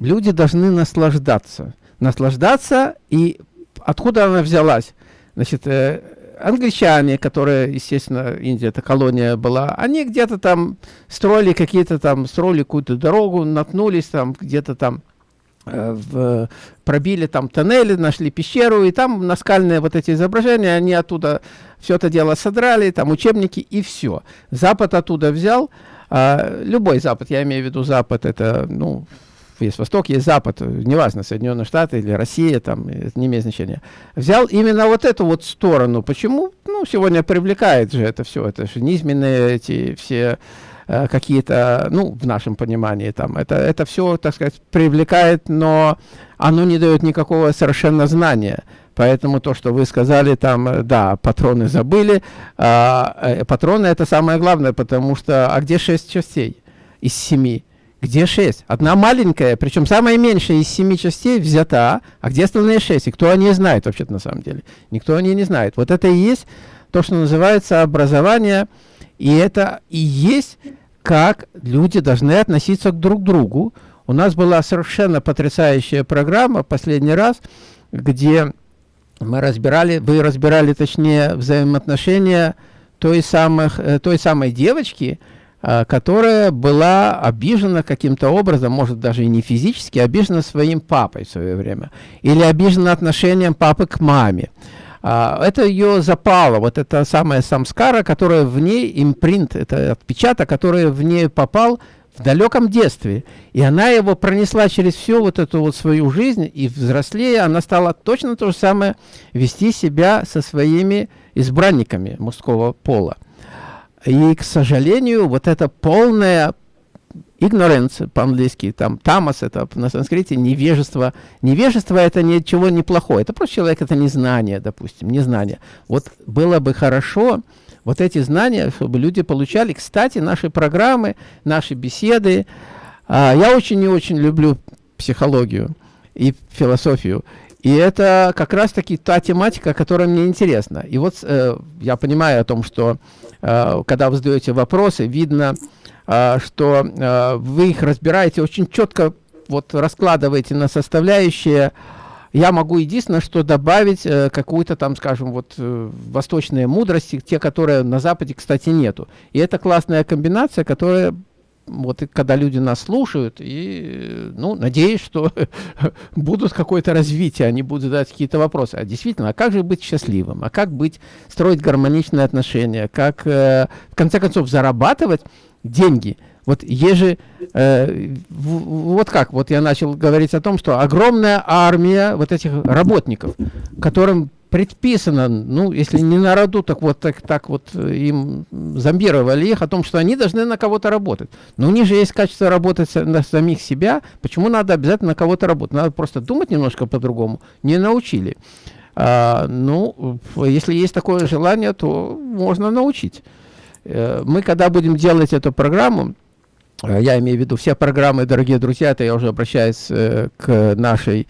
Speaker 1: люди должны наслаждаться. Наслаждаться, и откуда она взялась? Значит, э, англичане, которые, естественно, Индия, это колония была, они где-то там строили какие-то там, строили какую-то дорогу, наткнулись там, где-то там э, в, пробили там тоннели, нашли пещеру, и там наскальные вот эти изображения, они оттуда все это дело содрали, там учебники и все. Запад оттуда взял, э, любой Запад, я имею в виду Запад, это, ну, есть Восток, есть Запад, неважно, Соединенные Штаты или Россия, там, это не имеет значения, взял именно вот эту вот сторону. Почему? Ну, сегодня привлекает же это все, это же низменные эти все э, какие-то, ну, в нашем понимании, там, это, это все, так сказать, привлекает, но оно не дает никакого совершенно знания. Поэтому то, что вы сказали, там, э, да, патроны забыли, а, э, патроны это самое главное, потому что, а где шесть частей из семи? Где 6? Одна маленькая, причем самая меньшая из семи частей взята, а где остальные 6? И кто они знает вообще-то на самом деле? Никто они не знает. Вот это и есть то, что называется образование, и это и есть, как люди должны относиться к друг другу. У нас была совершенно потрясающая программа последний раз, где мы разбирали, вы разбирали, точнее, взаимоотношения той, самых, э, той самой девочки, которая была обижена каким-то образом, может даже и не физически, обижена своим папой в свое время, или обижена отношением папы к маме. А, это ее запало, вот это самая самскара, которая в ней, импринт, это отпечаток, который в ней попал в далеком детстве. И она его пронесла через всю вот эту вот свою жизнь, и взрослее она стала точно то же самое вести себя со своими избранниками мужского пола. И, к сожалению, вот это полная ignorance по-английски, там тамас это на санскрите невежество. Невежество это ничего не плохое, это просто человек, это незнание, допустим, незнание. Вот было бы хорошо вот эти знания, чтобы люди получали. Кстати, наши программы, наши беседы, а, я очень и очень люблю психологию и философию. И это как раз-таки та тематика, которая мне интересна. И вот э, я понимаю о том, что э, когда вы задаете вопросы, видно, э, что э, вы их разбираете очень четко, вот раскладываете на составляющие. Я могу единственное, что добавить э, какую-то там, скажем, вот э, восточные мудрости, те, которые на Западе, кстати, нету. И это классная комбинация, которая вот когда люди нас слушают, и, ну, надеюсь, что будут какое-то развитие, они будут задать какие-то вопросы. А действительно, а как же быть счастливым? А как быть, строить гармоничные отношения? Как, э, в конце концов, зарабатывать деньги? Вот еже, э, вот как, вот я начал говорить о том, что огромная армия вот этих работников, которым предписано, ну, если не на роду, так вот так, так вот э, им зомбировали их о том, что они должны на кого-то работать. Но у них же есть качество работать на самих себя. Почему надо обязательно на кого-то работать? Надо просто думать немножко по-другому. Не научили. А, ну, если есть такое желание, то можно научить. Э, мы, когда будем делать эту программу, э, я имею в виду все программы, дорогие друзья, это я уже обращаюсь к нашей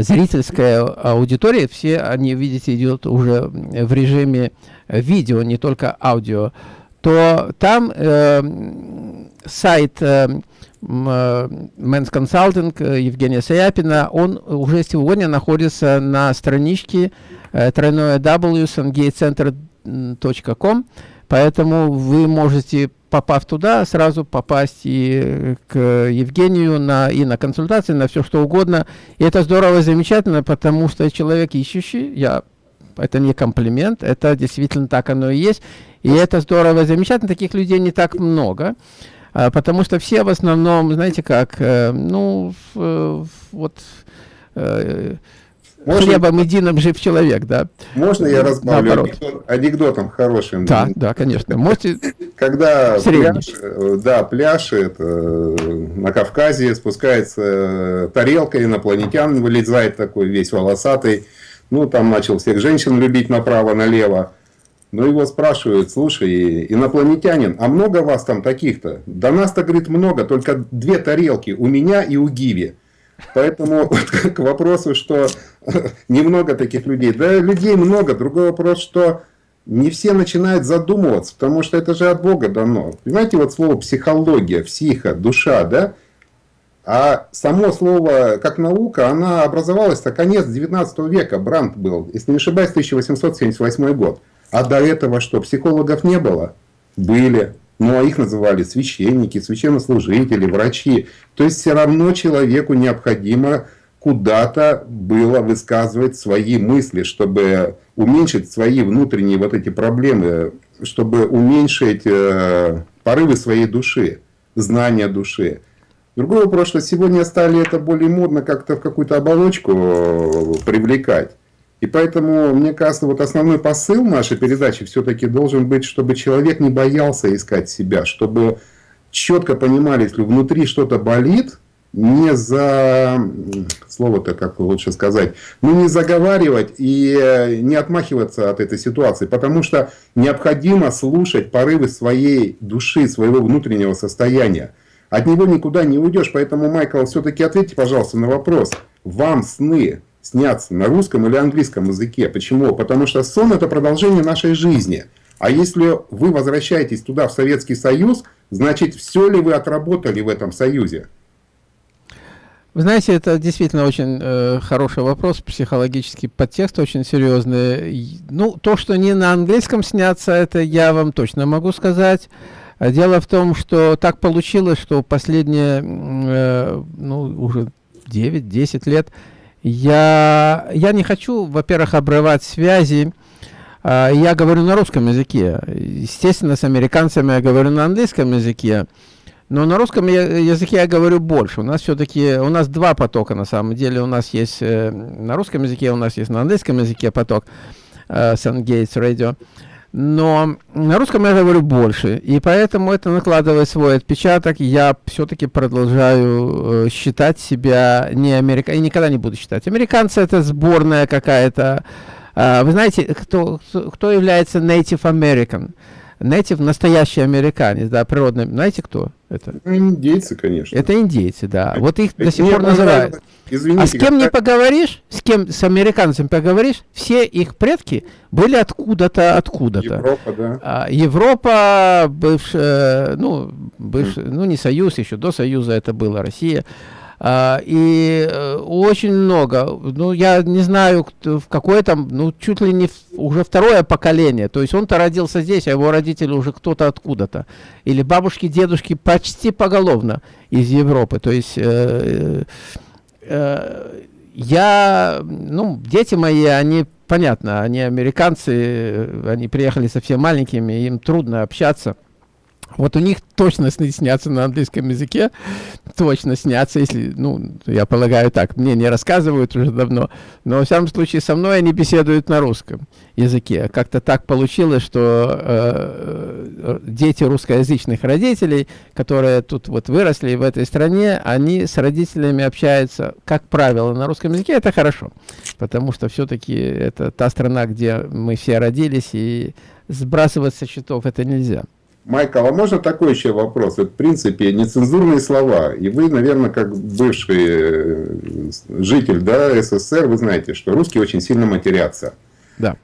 Speaker 1: зрительская аудитория, все они, видите, идет уже в режиме видео, не только аудио, то там э, сайт э, Men's Consulting э, Евгения Саяпина, он уже сегодня находится на страничке э, тройное w поэтому вы можете попав туда, сразу попасть и к Евгению на, и на консультации, на все что угодно. И это здорово и замечательно, потому что человек ищущий, я, это не комплимент, это действительно так оно и есть. И это здорово и замечательно, таких людей не так много. А, потому что все в основном, знаете как, э, ну, э, вот... Э, можно, хлебом единым жив человек, да.
Speaker 2: Можно я разбавлю анекдот, анекдотом хорошим?
Speaker 1: Да, да, конечно. Можете
Speaker 2: Когда пляж, да, пляж это, на Кавказе спускается тарелка, инопланетян вылезает такой весь волосатый. Ну, там начал всех женщин любить направо-налево. Но его спрашивают, слушай, инопланетянин, а много вас там таких-то? Да нас-то, говорит, много, только две тарелки, у меня и у Гиви. Поэтому вот, к вопросу, что немного таких людей. Да, людей много. Другой вопрос, что не все начинают задумываться, потому что это же от Бога дано. Понимаете, вот слово психология, психа, душа, да? А само слово, как наука, она образовалась-то конец 19 века, Брандт был, если не ошибаюсь, 1878 год. А до этого что, психологов не было? Были. Ну, а их называли священники, священнослужители, врачи. То есть, все равно человеку необходимо куда-то было высказывать свои мысли, чтобы уменьшить свои внутренние вот эти проблемы, чтобы уменьшить э, порывы своей души, знания души. Другой вопрос, что сегодня стали это более модно как-то в какую-то оболочку э, привлекать. И поэтому, мне кажется, вот основной посыл нашей передачи все-таки должен быть, чтобы человек не боялся искать себя, чтобы четко понимали, если внутри что-то болит, не за, слово-то как лучше сказать, ну не заговаривать и не отмахиваться от этой ситуации, потому что необходимо слушать порывы своей души, своего внутреннего состояния. От него никуда не уйдешь, поэтому, Майкл, все-таки ответьте, пожалуйста, на вопрос. Вам сны снятся на русском или английском языке. Почему? Потому что сон – это продолжение нашей жизни. А если вы возвращаетесь туда, в Советский Союз, значит, все ли вы отработали в этом Союзе?
Speaker 1: Вы знаете, это действительно очень э, хороший вопрос, психологический подтекст очень серьезный. Ну, то, что не на английском снятся, это я вам точно могу сказать. Дело в том, что так получилось, что последние, э, ну, уже 9-10 лет я, я не хочу, во-первых, обрывать связи. А, я говорю на русском языке. Естественно, с американцами я говорю на английском языке. Но на русском языке я говорю больше. У нас все-таки, у нас два потока на самом деле. У нас есть э, на русском языке, у нас есть на английском языке поток э, Gates Radio но на русском я говорю больше, и поэтому это накладывает свой отпечаток. Я все-таки продолжаю э, считать себя не американцем, и никогда не буду считать. Американцы это сборная какая-то. Э, вы знаете, кто, кто является Native American? Native, настоящий американец, да, природный, знаете кто это?
Speaker 2: Индейцы, конечно.
Speaker 1: Это индейцы, да. Вот их до сих пор называют. Извините, а с кем не поговоришь, с кем, с американцем поговоришь, все их предки были откуда-то, откуда-то.
Speaker 2: Европа, да.
Speaker 1: А, Европа, бывшая, ну, бывшая, ну, не Союз, еще до Союза это была Россия. А, и э, очень много, ну, я не знаю, в какое там, ну, чуть ли не в, уже второе поколение. То есть он-то родился здесь, а его родители уже кто-то откуда-то. Или бабушки, дедушки почти поголовно из Европы. То есть э, э, я, ну, дети мои, они, понятно, они американцы, они приехали совсем маленькими, им трудно общаться. Вот у них точно снятся на английском языке, точно снятся, если, ну, я полагаю так, мне не рассказывают уже давно, но, во всяком случае, со мной они беседуют на русском языке. Как-то так получилось, что э, э, дети русскоязычных родителей, которые тут вот выросли в этой стране, они с родителями общаются, как правило, на русском языке, это хорошо, потому что все-таки это та страна, где мы все родились, и сбрасывать со счетов это нельзя.
Speaker 2: Майкл, а можно такой еще вопрос? Это, в принципе, нецензурные слова. И вы, наверное, как бывший э, житель да, СССР, вы знаете, что русские очень сильно матерятся.
Speaker 1: Да.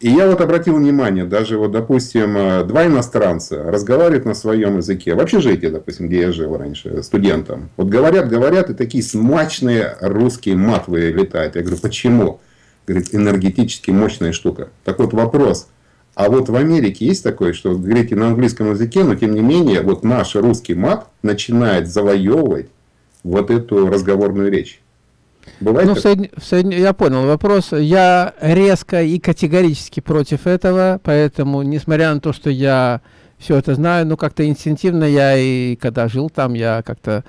Speaker 2: И я вот обратил внимание, даже вот, допустим, э, два иностранца разговаривают на своем языке, в общежитии, допустим, где я жил раньше, студентом. Вот говорят, говорят, и такие смачные русские мат летают. Я говорю, почему? Говорит, энергетически мощная штука. Так вот вопрос, а вот в Америке есть такое, что говорите на английском языке, но тем не менее, вот наш русский мат начинает завоевывать вот эту разговорную речь.
Speaker 1: Бывает ну, в Соедин... В Соедин... Я понял вопрос. Я резко и категорически против этого, поэтому, несмотря на то, что я все это знаю, ну, как-то инстинктивно я и когда жил там, я как-то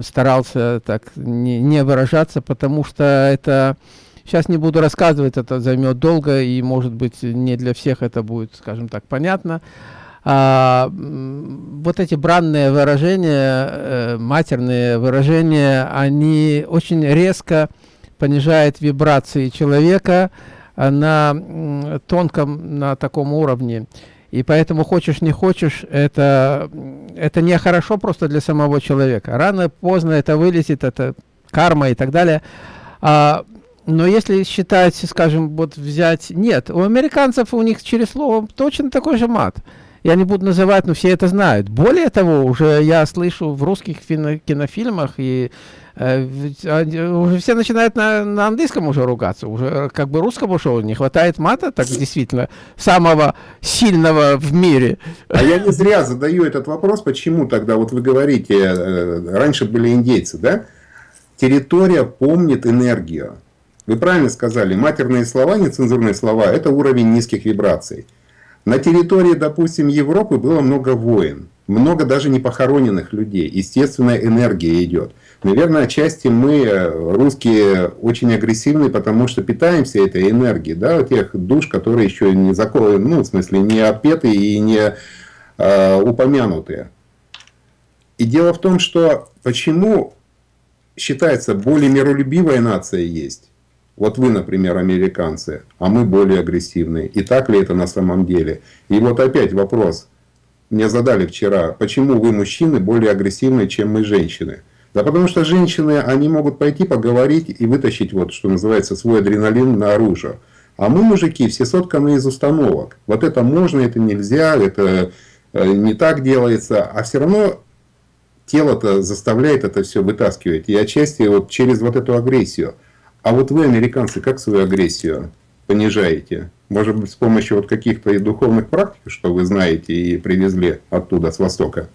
Speaker 1: старался так не, не выражаться, потому что это Сейчас не буду рассказывать, это займет долго, и, может быть, не для всех это будет, скажем так, понятно. А, вот эти бранные выражения, э, матерные выражения, они очень резко понижают вибрации человека на тонком, на таком уровне. И поэтому хочешь не хочешь, это, это не хорошо просто для самого человека. Рано, поздно это вылезет, это карма и так далее. А, но если считать, скажем, вот взять... Нет, у американцев у них через слово точно такой же мат. Я не буду называть, но все это знают. Более того, уже я слышу в русских кинофильмах, и э, уже все начинают на, на английском уже ругаться. Уже как бы русскому шоу не хватает мата, так действительно, самого сильного в мире.
Speaker 2: А я не зря задаю этот вопрос, почему тогда, вот вы говорите, э, раньше были индейцы, да? Территория помнит энергию. Вы правильно сказали, матерные слова, нецензурные слова – это уровень низких вибраций. На территории, допустим, Европы было много войн, много даже непохороненных людей. Естественная энергия идет. Наверное, отчасти мы, русские, очень агрессивны, потому что питаемся этой энергией, да, тех душ, которые еще не закованы, ну, в смысле, не отпеты и не э, упомянутые. И дело в том, что почему считается более миролюбивая нация есть, вот вы, например, американцы, а мы более агрессивные. И так ли это на самом деле? И вот опять вопрос. Мне задали вчера, почему вы, мужчины, более агрессивны, чем мы, женщины? Да потому что женщины, они могут пойти поговорить и вытащить, вот, что называется, свой адреналин наружу. А мы, мужики, все сотканы из установок. Вот это можно, это нельзя, это э, не так делается. А все равно тело-то заставляет это все вытаскивать. И отчасти вот через вот эту агрессию. А вот вы, американцы, как свою агрессию понижаете? Может быть, с помощью вот каких-то и духовных практик, что вы знаете и привезли оттуда, с Востока?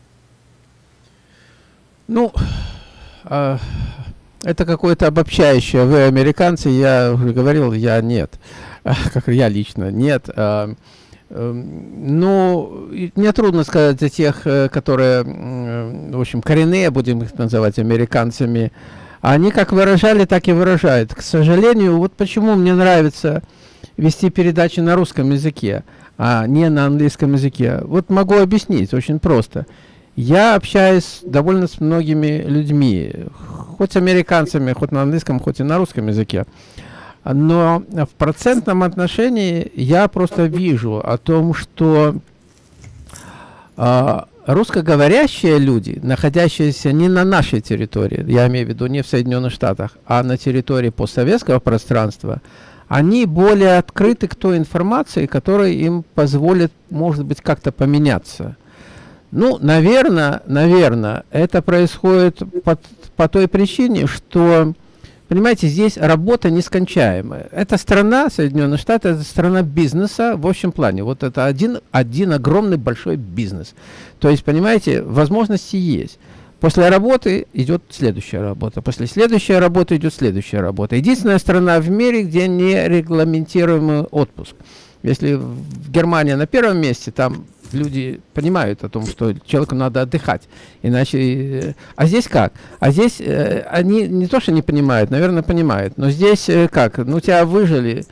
Speaker 1: Ну, э, это какое-то обобщающее. Вы американцы, я уже говорил, я нет. Как я лично, нет. Э, э, ну, мне трудно сказать за тех, э, которые, в общем, коренные, будем их называть американцами, они как выражали, так и выражают. К сожалению, вот почему мне нравится вести передачи на русском языке, а не на английском языке. Вот могу объяснить, очень просто. Я общаюсь довольно с многими людьми, хоть с американцами, хоть на английском, хоть и на русском языке. Но в процентном отношении я просто вижу о том, что а, русскоговорящие люди, находящиеся не на нашей территории, я имею в виду не в Соединенных Штатах, а на территории постсоветского пространства, они более открыты к той информации, которая им позволит, может быть, как-то поменяться. Ну, наверное, наверное, это происходит по, по той причине, что Понимаете, здесь работа нескончаемая. Это страна, Соединенные Штаты, это страна бизнеса в общем плане. Вот это один, один огромный большой бизнес. То есть, понимаете, возможности есть. После работы идет следующая работа. После следующей работы идет следующая работа. Единственная страна в мире, где не регламентируемый отпуск. Если в Германии на первом месте, там люди понимают о том, что человеку надо отдыхать. Иначе... Э, а здесь как? А здесь э, они не то, что не понимают, наверное, понимают. Но здесь э, как? Ну, тебя выжили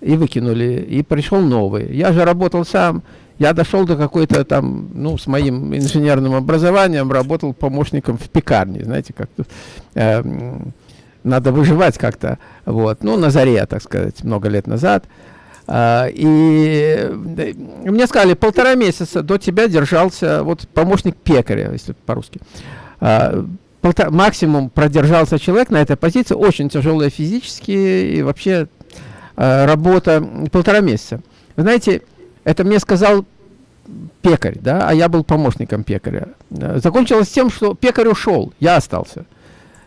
Speaker 1: и выкинули, и пришел новый. Я же работал сам. Я дошел до какой-то там, ну, с моим инженерным образованием, работал помощником в пекарне, знаете, как э, надо выживать как-то, вот, ну, на заре, так сказать, много лет назад. А, и мне сказали, полтора месяца до тебя держался вот помощник пекаря, если по-русски. А, максимум продержался человек на этой позиции, очень тяжелая физически и вообще а, работа полтора месяца. Вы знаете, это мне сказал пекарь, да, а я был помощником пекаря. Закончилось тем, что пекарь ушел, я остался.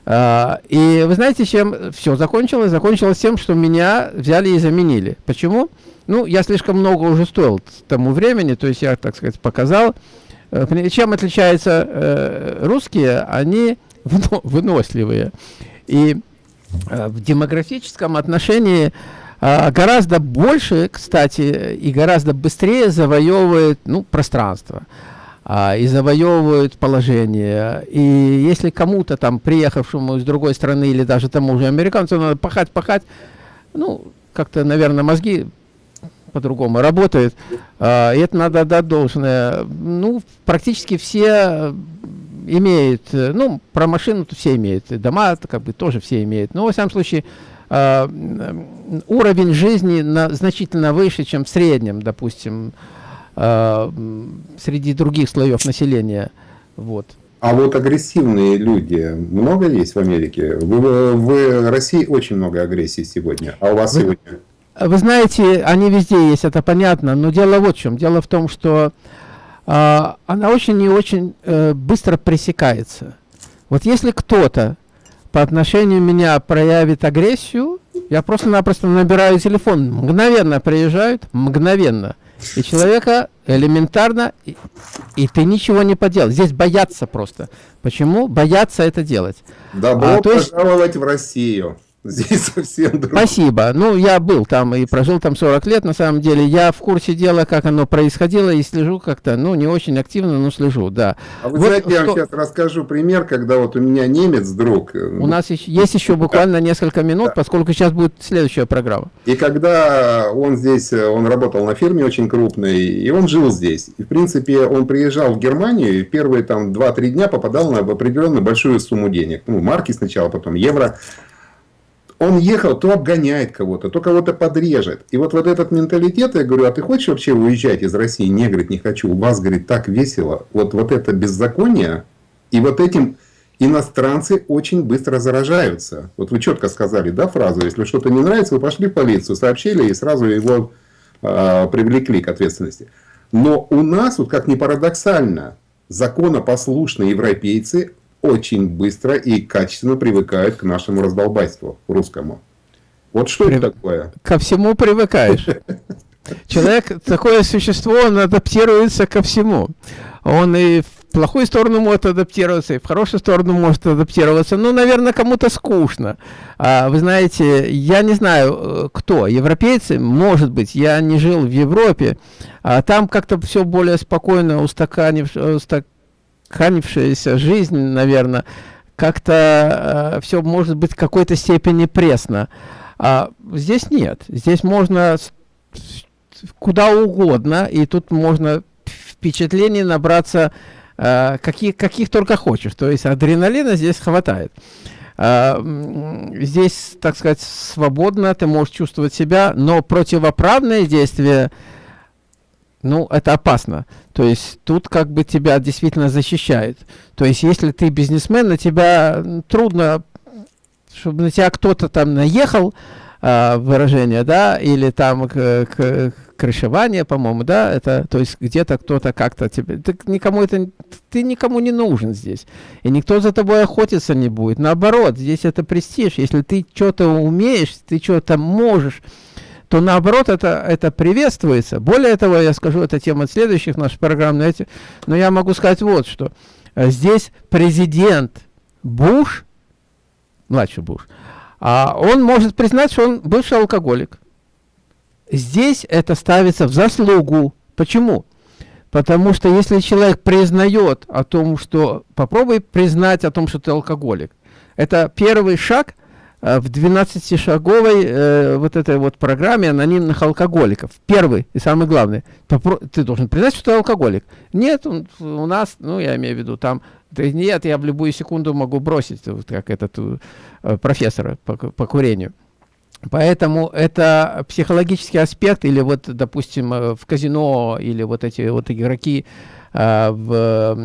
Speaker 1: Uh, и вы знаете, чем все закончилось? Закончилось тем, что меня взяли и заменили. Почему? Ну, я слишком много уже стоил тому времени, то есть я, так сказать, показал. Uh, чем отличаются uh, русские? Они выносливые. И в демографическом отношении гораздо больше, кстати, и гораздо быстрее завоевывает ну, пространство а, и завоевывают положение. И если кому-то там, приехавшему из другой страны или даже тому же американцу, надо пахать, пахать, ну, как-то, наверное, мозги по-другому работают, а, и это надо отдать должное. Ну, практически все имеют, ну, про машину -то все имеют, дома как бы тоже все имеют, но, во всяком случае, а, уровень жизни на, значительно выше, чем в среднем, допустим, э, среди других слоев населения. Вот.
Speaker 2: А вот агрессивные люди много есть в Америке? В, в России очень много агрессии сегодня. А у вас вы, сегодня?
Speaker 1: Вы знаете, они везде есть, это понятно. Но дело вот в чем. Дело в том, что э, она очень и очень э, быстро пресекается. Вот если кто-то по отношению меня проявит агрессию, я просто-напросто набираю телефон, мгновенно приезжают, мгновенно. И человека элементарно, и, и ты ничего не поделал. Здесь боятся просто. Почему? Боятся это делать.
Speaker 2: Добро а, пожаловать есть... в Россию. Здесь совсем другое.
Speaker 1: Спасибо. Ну, я был там и прожил там 40 лет, на самом деле. Я в курсе дела, как оно происходило, и слежу как-то, ну, не очень активно, но слежу, да.
Speaker 2: А вы вот знаете, что... я вам сейчас расскажу пример, когда вот у меня немец друг.
Speaker 1: Э, у нас еще, есть еще буквально несколько минут, да. поскольку сейчас будет следующая программа.
Speaker 2: И когда он здесь, э, он работал на фирме очень крупной, и он жил здесь. И, в принципе, он приезжал в Германию, и первые там 2-3 дня попадал на определенно большую сумму денег. Ну, марки сначала, потом евро он ехал, то обгоняет кого-то, то кого-то подрежет. И вот, вот этот менталитет, я говорю, а ты хочешь вообще уезжать из России? Не, говорит, не хочу. У вас, говорит, так весело. Вот, вот это беззаконие, и вот этим иностранцы очень быстро заражаются. Вот вы четко сказали, да, фразу, если что-то не нравится, вы пошли в полицию, сообщили и сразу его э, привлекли к ответственности. Но у нас, вот как ни парадоксально, законопослушные европейцы очень быстро и качественно привыкают к нашему раздолбайству русскому. Вот что При... это такое?
Speaker 1: Ко всему привыкаешь. Человек, такое существо, он адаптируется ко всему. Он и в плохую сторону может адаптироваться, и в хорошую сторону может адаптироваться. Ну, наверное, кому-то скучно. А, вы знаете, я не знаю, э, кто. Европейцы, может быть, я не жил в Европе. А там как-то все более спокойно устаканив, устак, устаканившаяся жизнь, наверное, как-то э, все может быть в какой-то степени пресно. А здесь нет. Здесь можно куда угодно, и тут можно впечатлений набраться э, каких, каких только хочешь. То есть адреналина здесь хватает. Uh, здесь, так сказать, свободно, ты можешь чувствовать себя, но противоправные действия ну, это опасно. То есть тут как бы тебя действительно защищает. То есть если ты бизнесмен, на тебя трудно, чтобы на тебя кто-то там наехал, э, выражение, да, или там к, к, крышевание, по-моему, да, это, то есть где-то кто-то как-то тебе, ты никому это, ты никому не нужен здесь, и никто за тобой охотиться не будет, наоборот, здесь это престиж, если ты что-то умеешь, ты что-то можешь, то наоборот это, это приветствуется. Более того, я скажу, это тема следующих наших программ, но, эти, но я могу сказать вот что. Здесь президент Буш, младший Буш, а он может признать, что он бывший алкоголик. Здесь это ставится в заслугу. Почему? Потому что если человек признает о том, что... Попробуй признать о том, что ты алкоголик. Это первый шаг э, в 12-шаговой э, вот этой вот программе анонимных алкоголиков. Первый и самый главный. Ты должен признать, что ты алкоголик. Нет, он, у нас, ну, я имею в виду, там... Да нет, я в любую секунду могу бросить, вот как этот э, профессор по, по курению. Поэтому это психологический аспект, или вот, допустим, э, в казино, или вот эти вот игроки э, в,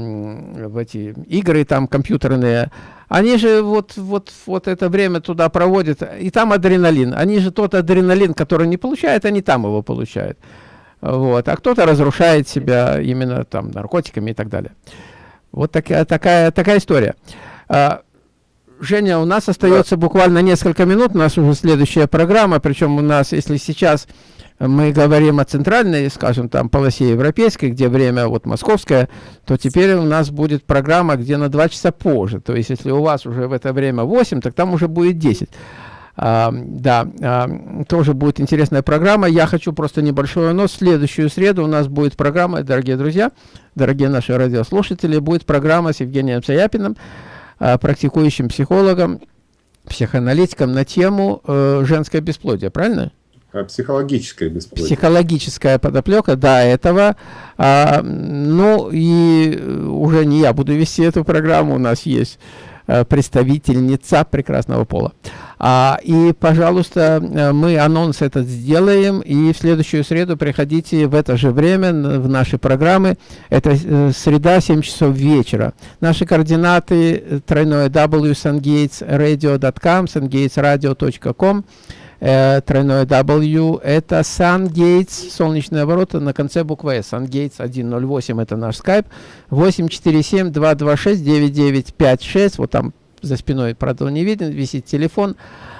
Speaker 1: в эти игры там компьютерные, они же вот, вот, вот это время туда проводят, и там адреналин. Они же тот адреналин, который не получают, они там его получают. Вот. А кто-то разрушает себя именно там наркотиками и так далее. Вот такая, такая, такая история. А, Женя, у нас остается да. буквально несколько минут, у нас уже следующая программа, причем у нас, если сейчас мы говорим о центральной, скажем, там, полосе европейской, где время вот московское, то теперь у нас будет программа, где на 2 часа позже. То есть, если у вас уже в это время 8, так там уже будет 10. А, да, а, тоже будет интересная программа. Я хочу просто небольшой. В следующую среду у нас будет программа, дорогие друзья, дорогие наши радиослушатели, будет программа с Евгением Саяпиным. А, практикующим психологом, психоаналитиком на тему э, женское бесплодие, правильно?
Speaker 2: А, психологическое бесплодие.
Speaker 1: Психологическая подоплека до этого. А, ну и уже не я буду вести эту программу, у нас есть Э, представительница прекрасного пола. А, и, пожалуйста, э, мы анонс этот сделаем, и в следующую среду приходите в это же время в наши программы. Это э, среда, 7 часов вечера. Наши координаты тройное w sungatesradio.com, sungatesradio.com э, тройное W, это SunGates, солнечные ворота, на конце буквы S, SunGates 108, это наш скайп, 847-226-9956, вот там за спиной, правда, не виден, висит телефон, а,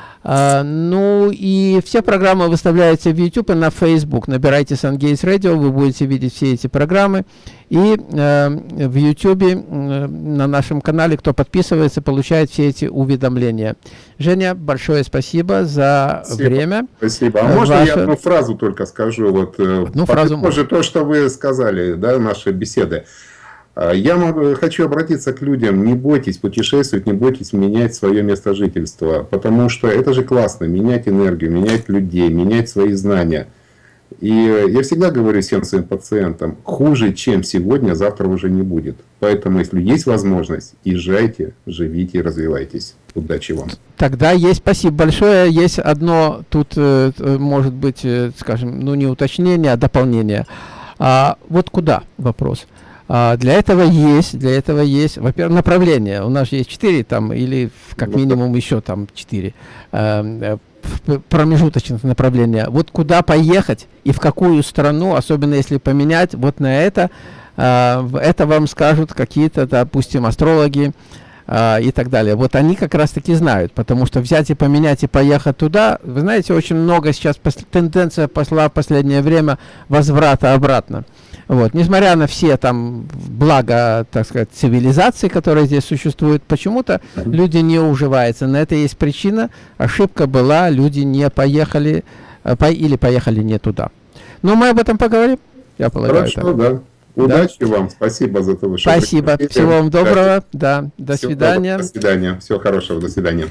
Speaker 1: ну и все программы выставляются в YouTube и на Facebook. Набирайте SunGates Radio, вы будете видеть все эти программы. И э, в YouTube э, на нашем канале, кто подписывается, получает все эти уведомления. Женя, большое спасибо за
Speaker 2: спасибо.
Speaker 1: время.
Speaker 2: Спасибо. А можно Ваша... я одну фразу только скажу? Вот, э,
Speaker 1: ну, фразу
Speaker 2: тоже то, что вы сказали, да, нашей беседы. А, я могу, хочу обратиться к людям, не бойтесь путешествовать, не бойтесь менять свое место жительства, потому что это же классно, менять энергию, менять людей, менять свои знания. И я всегда говорю всем своим пациентам, хуже, чем сегодня, завтра уже не будет. Поэтому, если есть возможность, езжайте, живите и развивайтесь. Удачи вам.
Speaker 1: Тогда есть, спасибо большое. Есть одно тут, э, может быть, э, скажем, ну не уточнение, а дополнение. А вот куда вопрос? А, для этого есть, для этого есть, во-первых, направление. У нас есть четыре там, или как ну, минимум еще там четыре э, э, промежуточных направления. Вот куда поехать и в какую страну, особенно если поменять, вот на это, э, это вам скажут какие-то, допустим, астрологи, Uh, и так далее. Вот они как раз таки знают, потому что взять и поменять и поехать туда, вы знаете, очень много сейчас тенденция пошла в последнее время возврата обратно. Вот. Несмотря на все там блага, так сказать, цивилизации, которые здесь существуют, почему-то люди не уживаются. На это есть причина. Ошибка была, люди не поехали э, по, или поехали не туда. Но мы об этом поговорим.
Speaker 2: Я полагаю. Хорошо, так. да. Удачи да? вам, спасибо за то,
Speaker 1: что Спасибо, всего вам доброго, да, до Всего свидания.
Speaker 2: Доброго. До свидания, всего хорошего, до свидания.